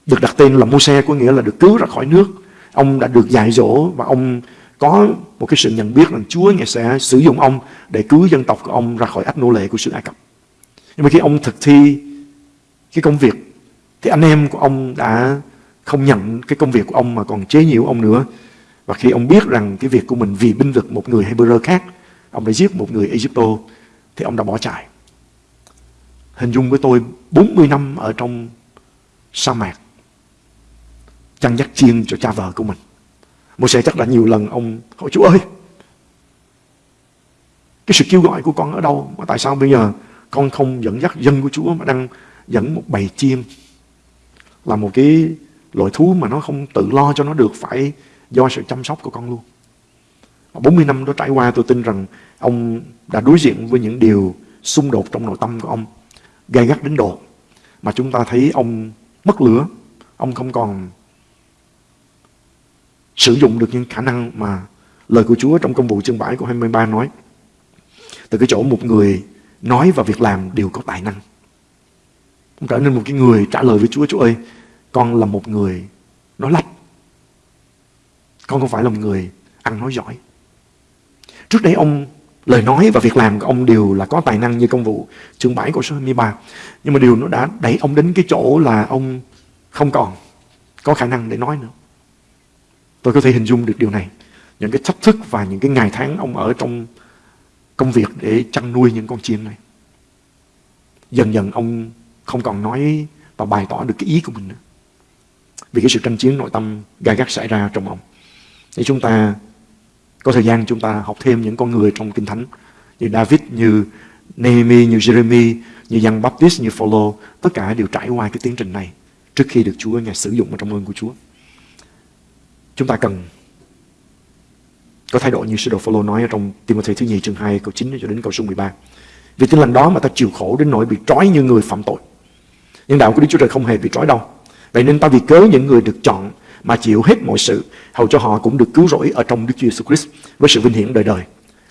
[SPEAKER 2] được đặt tên là Môi-se có nghĩa là được cứu ra khỏi nước. Ông đã được dạy dỗ và ông có một cái sự nhận biết rằng Chúa Ngài sẽ sử dụng ông để cứu dân tộc của ông ra khỏi ách nô lệ của xứ Ai Cập. Nhưng mà khi ông thực thi cái công việc thì anh em của ông đã không nhận cái công việc của ông mà còn chế nhiễu ông nữa. Và khi ông biết rằng cái việc của mình vì binh vực một người Hebrew khác, ông đã giết một người Egypto, thì ông đã bỏ chạy. Hình dung với tôi 40 năm ở trong sa mạc, chăn dắt chiên cho cha vợ của mình. Một sẽ chắc là nhiều lần ông hỏi Chúa ơi, cái sự kêu gọi của con ở đâu? Mà tại sao bây giờ con không dẫn dắt dân của Chúa mà đang dẫn một bầy chiên là một cái loại thú mà nó không tự lo cho nó được phải do sự chăm sóc của con luôn. 40 năm đó trải qua, tôi tin rằng ông đã đối diện với những điều xung đột trong nội tâm của ông, gay gắt đến độ mà chúng ta thấy ông mất lửa. Ông không còn sử dụng được những khả năng mà lời của Chúa trong công vụ chương 7 của 23 nói. Từ cái chỗ một người nói và việc làm đều có tài năng. Ông trở nên một cái người trả lời với Chúa Chúa ơi, con là một người nói lách. Con không phải là một người ăn nói giỏi. Trước đây ông, lời nói và việc làm của ông đều là có tài năng như công vụ chương 7 của số 23. Nhưng mà điều nó đã đẩy ông đến cái chỗ là ông không còn có khả năng để nói nữa. Tôi có thể hình dung được điều này. Những cái thách thức và những cái ngày tháng ông ở trong công việc để chăn nuôi những con chim này. Dần dần ông không còn nói và bày tỏ được cái ý của mình nữa. Vì cái sự tranh chiến nội tâm gai gắt xảy ra trong ông. Để chúng ta có thời gian chúng ta học thêm những con người trong Kinh Thánh như David, như Nehemi, như Jeremy, như Giăng Baptist, như Phaolô, tất cả đều trải qua cái tiến trình này trước khi được Chúa Ngài sử dụng ở trong ơn của Chúa. Chúng ta cần có thái độ như sứ đồ Phaolô nói ở trong Timothy thứ nhì chương 2 câu 9 cho đến câu số 13. Vì tin lành đó mà ta chịu khổ đến nỗi bị trói như người phạm tội. Nhưng đạo của Đức Chúa Trời không hề bị trói đâu. Vậy nên ta vì cớ những người được chọn mà chịu hết mọi sự, hầu cho họ cũng được cứu rỗi ở trong Đức Chúa Jesus Christ với sự vinh hiển đời đời.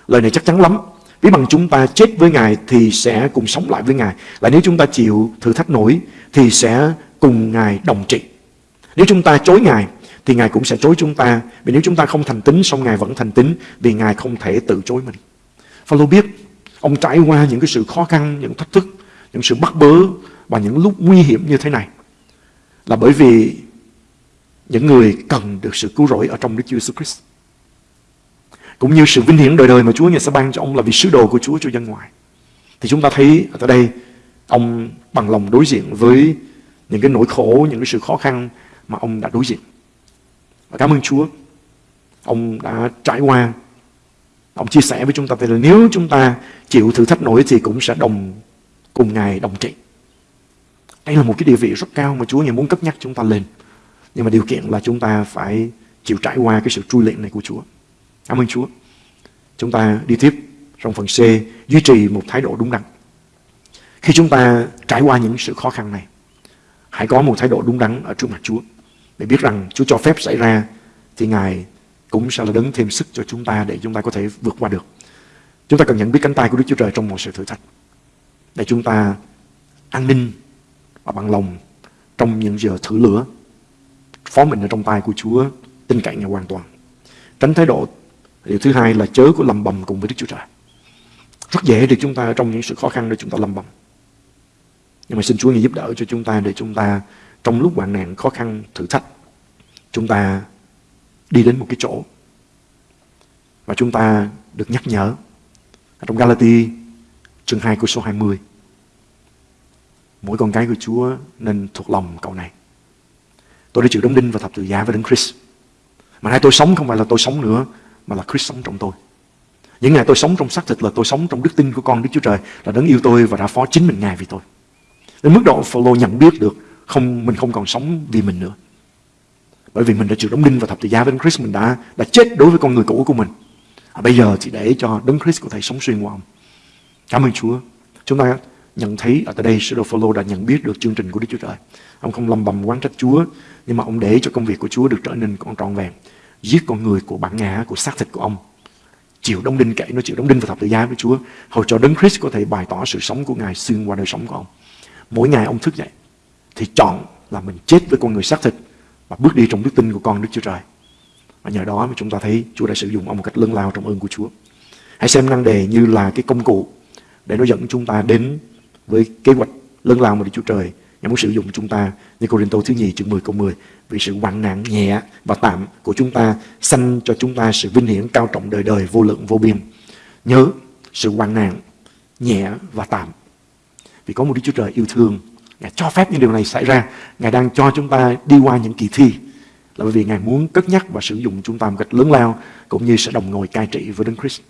[SPEAKER 2] Lời này chắc chắn lắm. Vì bằng chúng ta chết với Ngài thì sẽ cùng sống lại với Ngài. Và nếu chúng ta chịu thử thách nổi thì sẽ cùng Ngài đồng trị. Nếu chúng ta chối Ngài thì Ngài cũng sẽ chối chúng ta. Vì nếu chúng ta không thành tín, xong Ngài vẫn thành tín vì Ngài không thể tự chối mình. Phaolô biết ông trải qua những cái sự khó khăn, những thách thức, những sự bắt bớ và những lúc nguy hiểm như thế này là bởi vì những người cần được sự cứu rỗi ở trong Đức Chúa Jesus Christ. Cũng như sự vinh hiển đời đời mà Chúa Ngài sẽ ban cho ông là vì sứ đồ của Chúa cho dân ngoài. Thì chúng ta thấy ở đây ông bằng lòng đối diện với những cái nỗi khổ, những cái sự khó khăn mà ông đã đối diện. Và cảm ơn Chúa. Ông đã trải qua. Ông chia sẻ với chúng ta là nếu chúng ta chịu thử thách nổi thì cũng sẽ đồng cùng Ngài đồng trị. Đây là một cái địa vị rất cao mà Chúa Ngài muốn cất nhắc chúng ta lên. Nhưng mà điều kiện là chúng ta phải chịu trải qua cái sự trui luyện này của Chúa. Cảm ơn Chúa. Chúng ta đi tiếp trong phần C, duy trì một thái độ đúng đắn. Khi chúng ta trải qua những sự khó khăn này, hãy có một thái độ đúng đắn ở trước mặt Chúa. Để biết rằng Chúa cho phép xảy ra thì Ngài cũng sẽ là đấng thêm sức cho chúng ta để chúng ta có thể vượt qua được. Chúng ta cần nhận biết cánh tay của Đức Chúa Trời trong mọi sự thử thách. Để chúng ta an ninh và bằng lòng trong những giờ thử lửa phó mình ở trong tay của Chúa, tin cậy Ngài hoàn toàn. Tránh thái độ điều thứ hai là chớ có lầm bầm cùng với Đức Chúa Trời. Rất dễ để chúng ta, trong những sự khó khăn để chúng ta lầm bầm. Nhưng mà xin Chúa Ngài giúp đỡ cho chúng ta để chúng ta, trong lúc hoạn nạn, khó khăn, thử thách, chúng ta đi đến một cái chỗ và chúng ta được nhắc nhở trong Galati chương 2 của số 20 mỗi con cái của Chúa nên thuộc lòng cậu này Tôi đã chịu đóng đinh và thập tự giá với Đấng Christ. Mà nay tôi sống không phải là tôi sống nữa, mà là Christ sống trong tôi. Những ngày tôi sống trong xác thịt là tôi sống trong đức tin của con Đức Chúa Trời là đấng yêu tôi và đã phó chính mình Ngài vì tôi. Đến mức độ Phaolô nhận biết được không mình không còn sống vì mình nữa. Bởi vì mình đã chịu đóng đinh và thập tự giá với Đấng Christ mình đã đã chết đối với con người cũ của mình. À, bây giờ thì để cho Đấng Christ có thể sống xuyên qua ông. Cảm ơn Chúa. Chúng ta nhận thấy ở tại đây sứ đồ Phaolô đã nhận biết được chương trình của Đức Chúa Trời. Ông không lầm bầm quán trách Chúa, nhưng mà ông để cho công việc của Chúa được trở nên còn trọn vẹn. Giết con người của bản ngã, của xác thịt của ông. Chịu đóng đinh kệ nó chịu đóng đinh và thập tự giá với Chúa. Hầu cho Đấng Christ có thể bày tỏ sự sống của Ngài xuyên qua đời sống của ông. Mỗi ngày ông thức dậy thì chọn là mình chết với con người xác thịt và bước đi trong đức tin của con Đức Chúa Trời. Và nhờ đó mà chúng ta thấy Chúa đã sử dụng ông một cách lớn lao trong ơn của Chúa. Hãy xem năng đề như là cái công cụ để nó dẫn chúng ta đến với kế hoạch lớn lao mà Đức Chúa Trời Ngài muốn sử dụng chúng ta như Cô-rin-tô thứ nhì chương 10 câu 10 vì sự hoạn nạn nhẹ và tạm của chúng ta sanh cho chúng ta sự vinh hiển cao trọng đời đời, vô lượng, vô biên. Nhớ, sự hoạn nạn nhẹ và tạm. Vì có một Đức Chúa Trời yêu thương, Ngài cho phép những điều này xảy ra Ngài đang cho chúng ta đi qua những kỳ thi Là bởi vì Ngài muốn cất nhắc và sử dụng chúng ta một cách lớn lao, Cũng như sẽ đồng ngồi cai trị với Đấng Christ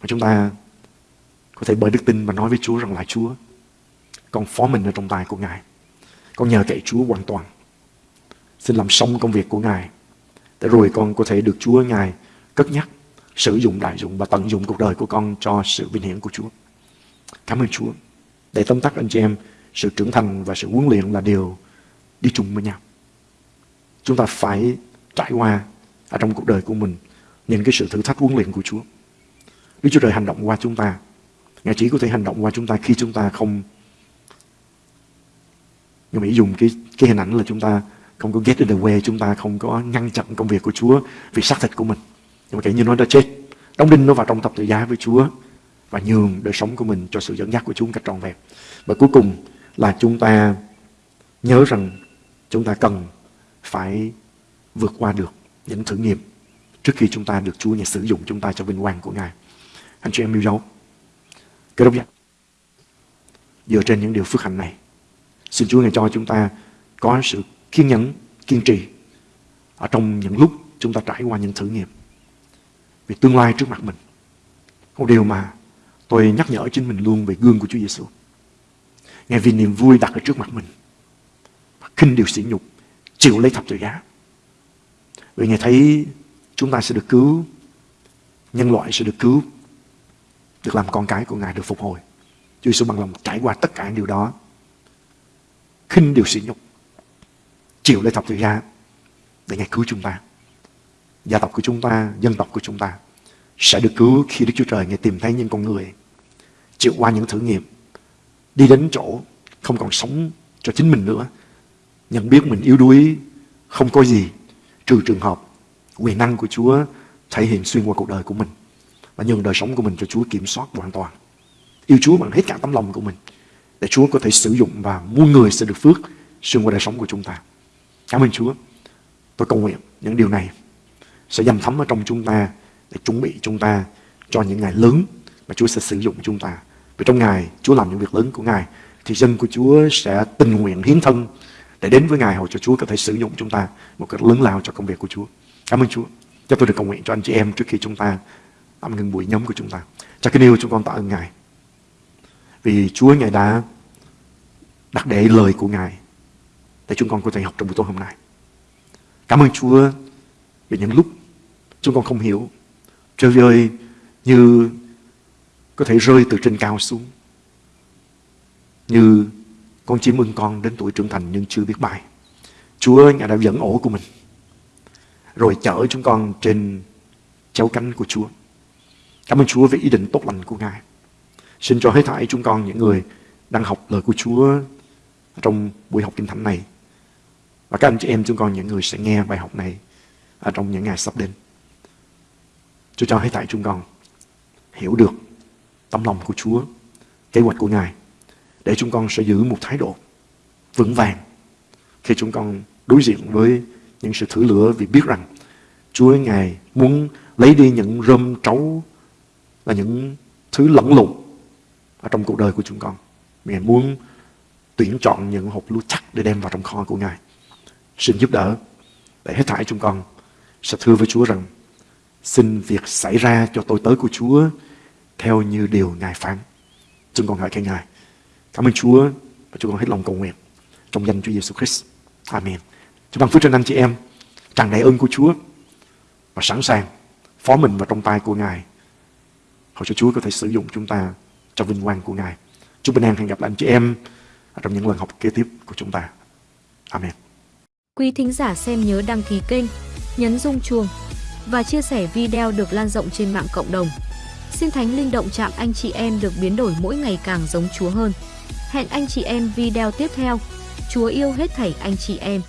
[SPEAKER 2] Và chúng ta có thể bởi đức tin và nói với Chúa rằng là Chúa con phó mình ở trong tay của Ngài. Con nhờ cậy Chúa hoàn toàn. Xin làm xong công việc của Ngài. Để rồi con có thể được Chúa Ngài cất nhắc, sử dụng đại dụng và tận dụng cuộc đời của con cho sự vinh hiển của Chúa. Cảm ơn Chúa. Để tóm tắt anh chị em, sự trưởng thành và sự huấn luyện là điều đi chung với nhau. Chúng ta phải trải qua ở trong cuộc đời của mình những cái sự thử thách huấn luyện của Chúa. Đức Chúa Trời hành động qua chúng ta. Ngài chỉ có thể hành động qua chúng ta khi chúng ta không nhưng mà dùng cái, cái hình ảnh là chúng ta không có get in the way chúng ta không có ngăn chặn công việc của Chúa vì xác thịt của mình nhưng mà kể như nó đã chết đóng đinh nó vào trong thập tự giá với Chúa và nhường đời sống của mình cho sự dẫn dắt của Chúa một cách trọn vẹn và cuối cùng là chúng ta nhớ rằng chúng ta cần phải vượt qua được những thử nghiệm trước khi chúng ta được Chúa nhà sử dụng chúng ta cho vinh quang của Ngài. Anh chị em yêu dấu. Cơ đốc giác. Dựa trên những điều phước hạnh này, xin Chúa Ngài cho chúng ta có sự kiên nhẫn, kiên trì ở trong những lúc chúng ta trải qua những thử nghiệm. Vì tương lai trước mặt mình. Một điều mà tôi nhắc nhở chính mình luôn về gương của Chúa Giêsu. Ngài vì niềm vui đặt ở trước mặt mình. Khinh điều sỉ nhục, chịu lấy thập tự giá. Vì Ngài thấy chúng ta sẽ được cứu, nhân loại sẽ được cứu, được làm con cái của Ngài được phục hồi. Chúa Giêsu bằng lòng trải qua tất cả điều đó. Khinh điều sỉ nhục, chịu lấy thập tự giá để Ngài cứu chúng ta. Gia tộc của chúng ta, dân tộc của chúng ta sẽ được cứu khi Đức Chúa Trời Ngài tìm thấy những con người chịu qua những thử nghiệm, đi đến chỗ không còn sống cho chính mình nữa, nhận biết mình yếu đuối, không có gì, trừ trường hợp quyền năng của Chúa thể hiện xuyên qua cuộc đời của mình và nhường đời sống của mình cho Chúa kiểm soát hoàn toàn. Yêu Chúa bằng hết cả tấm lòng của mình, để Chúa có thể sử dụng và muôn người sẽ được phước xuyên qua đời sống của chúng ta. Cảm ơn Chúa. Tôi cầu nguyện những điều này sẽ dầm thấm ở trong chúng ta để chuẩn bị chúng ta cho những ngày lớn mà Chúa sẽ sử dụng chúng ta. Vì trong ngày Chúa làm những việc lớn của Ngài, thì dân của Chúa sẽ tình nguyện hiến thân để đến với Ngài hầu cho Chúa có thể sử dụng chúng ta một cách lớn lao cho công việc của Chúa. Cảm ơn Chúa. Cho tôi được cầu nguyện cho anh chị em trước khi chúng ta tạm ngừng buổi nhóm của chúng ta. Cha kính yêu chúng con tạ ơn Ngài. Vì Chúa Ngài đã đặt để lời của Ngài để chúng con có thể học trong buổi tối hôm nay. Cảm ơn Chúa vì những lúc chúng con không hiểu. Trời ơi, như có thể rơi từ trên cao xuống. Như con chim ưng con đến tuổi trưởng thành nhưng chưa biết bay. Chúa Ngài đã dẫn ổ của mình rồi chở chúng con trên chéo cánh của Chúa. Cảm ơn Chúa vì ý định tốt lành của Ngài. Xin cho hết thảy chúng con những người đang học lời của Chúa trong buổi học kinh thánh này. Và các anh chị em chúng con những người sẽ nghe bài học này ở trong những ngày sắp đến. Chúa cho hết thảy chúng con hiểu được tấm lòng của Chúa, kế hoạch của Ngài để chúng con sẽ giữ một thái độ vững vàng khi chúng con đối diện với những sự thử lửa vì biết rằng Chúa Ngài muốn lấy đi những rơm trấu là những thứ lẫn lộn ở trong cuộc đời của chúng con. Ngài muốn tuyển chọn những hộp lúa chắc để đem vào trong kho của Ngài. Xin giúp đỡ để hết thảy chúng con sẽ thưa với Chúa rằng, xin việc xảy ra cho tôi tới của Chúa theo như điều Ngài phán. Chúng con hỏi khen Ngài. Cảm ơn Chúa và chúng con hết lòng cầu nguyện trong danh Chúa Giêsu Christ. Amen. Chúng ban phước trên anh chị em, tràn đầy ơn của Chúa và sẵn sàng phó mình vào trong tay của Ngài hầu cho Chúa có thể sử dụng chúng ta cho vinh quang của Ngài. Chúc bình an hẹn gặp lại anh chị em trong những lần học kế tiếp của chúng ta. Amen.
[SPEAKER 1] Quý thính giả xem nhớ đăng ký kênh, nhấn rung chuông và chia sẻ video được lan rộng trên mạng cộng đồng. Xin Thánh Linh động chạm anh chị em được biến đổi mỗi ngày càng giống Chúa hơn. Hẹn anh chị em video tiếp theo. Chúa yêu hết thảy anh chị em.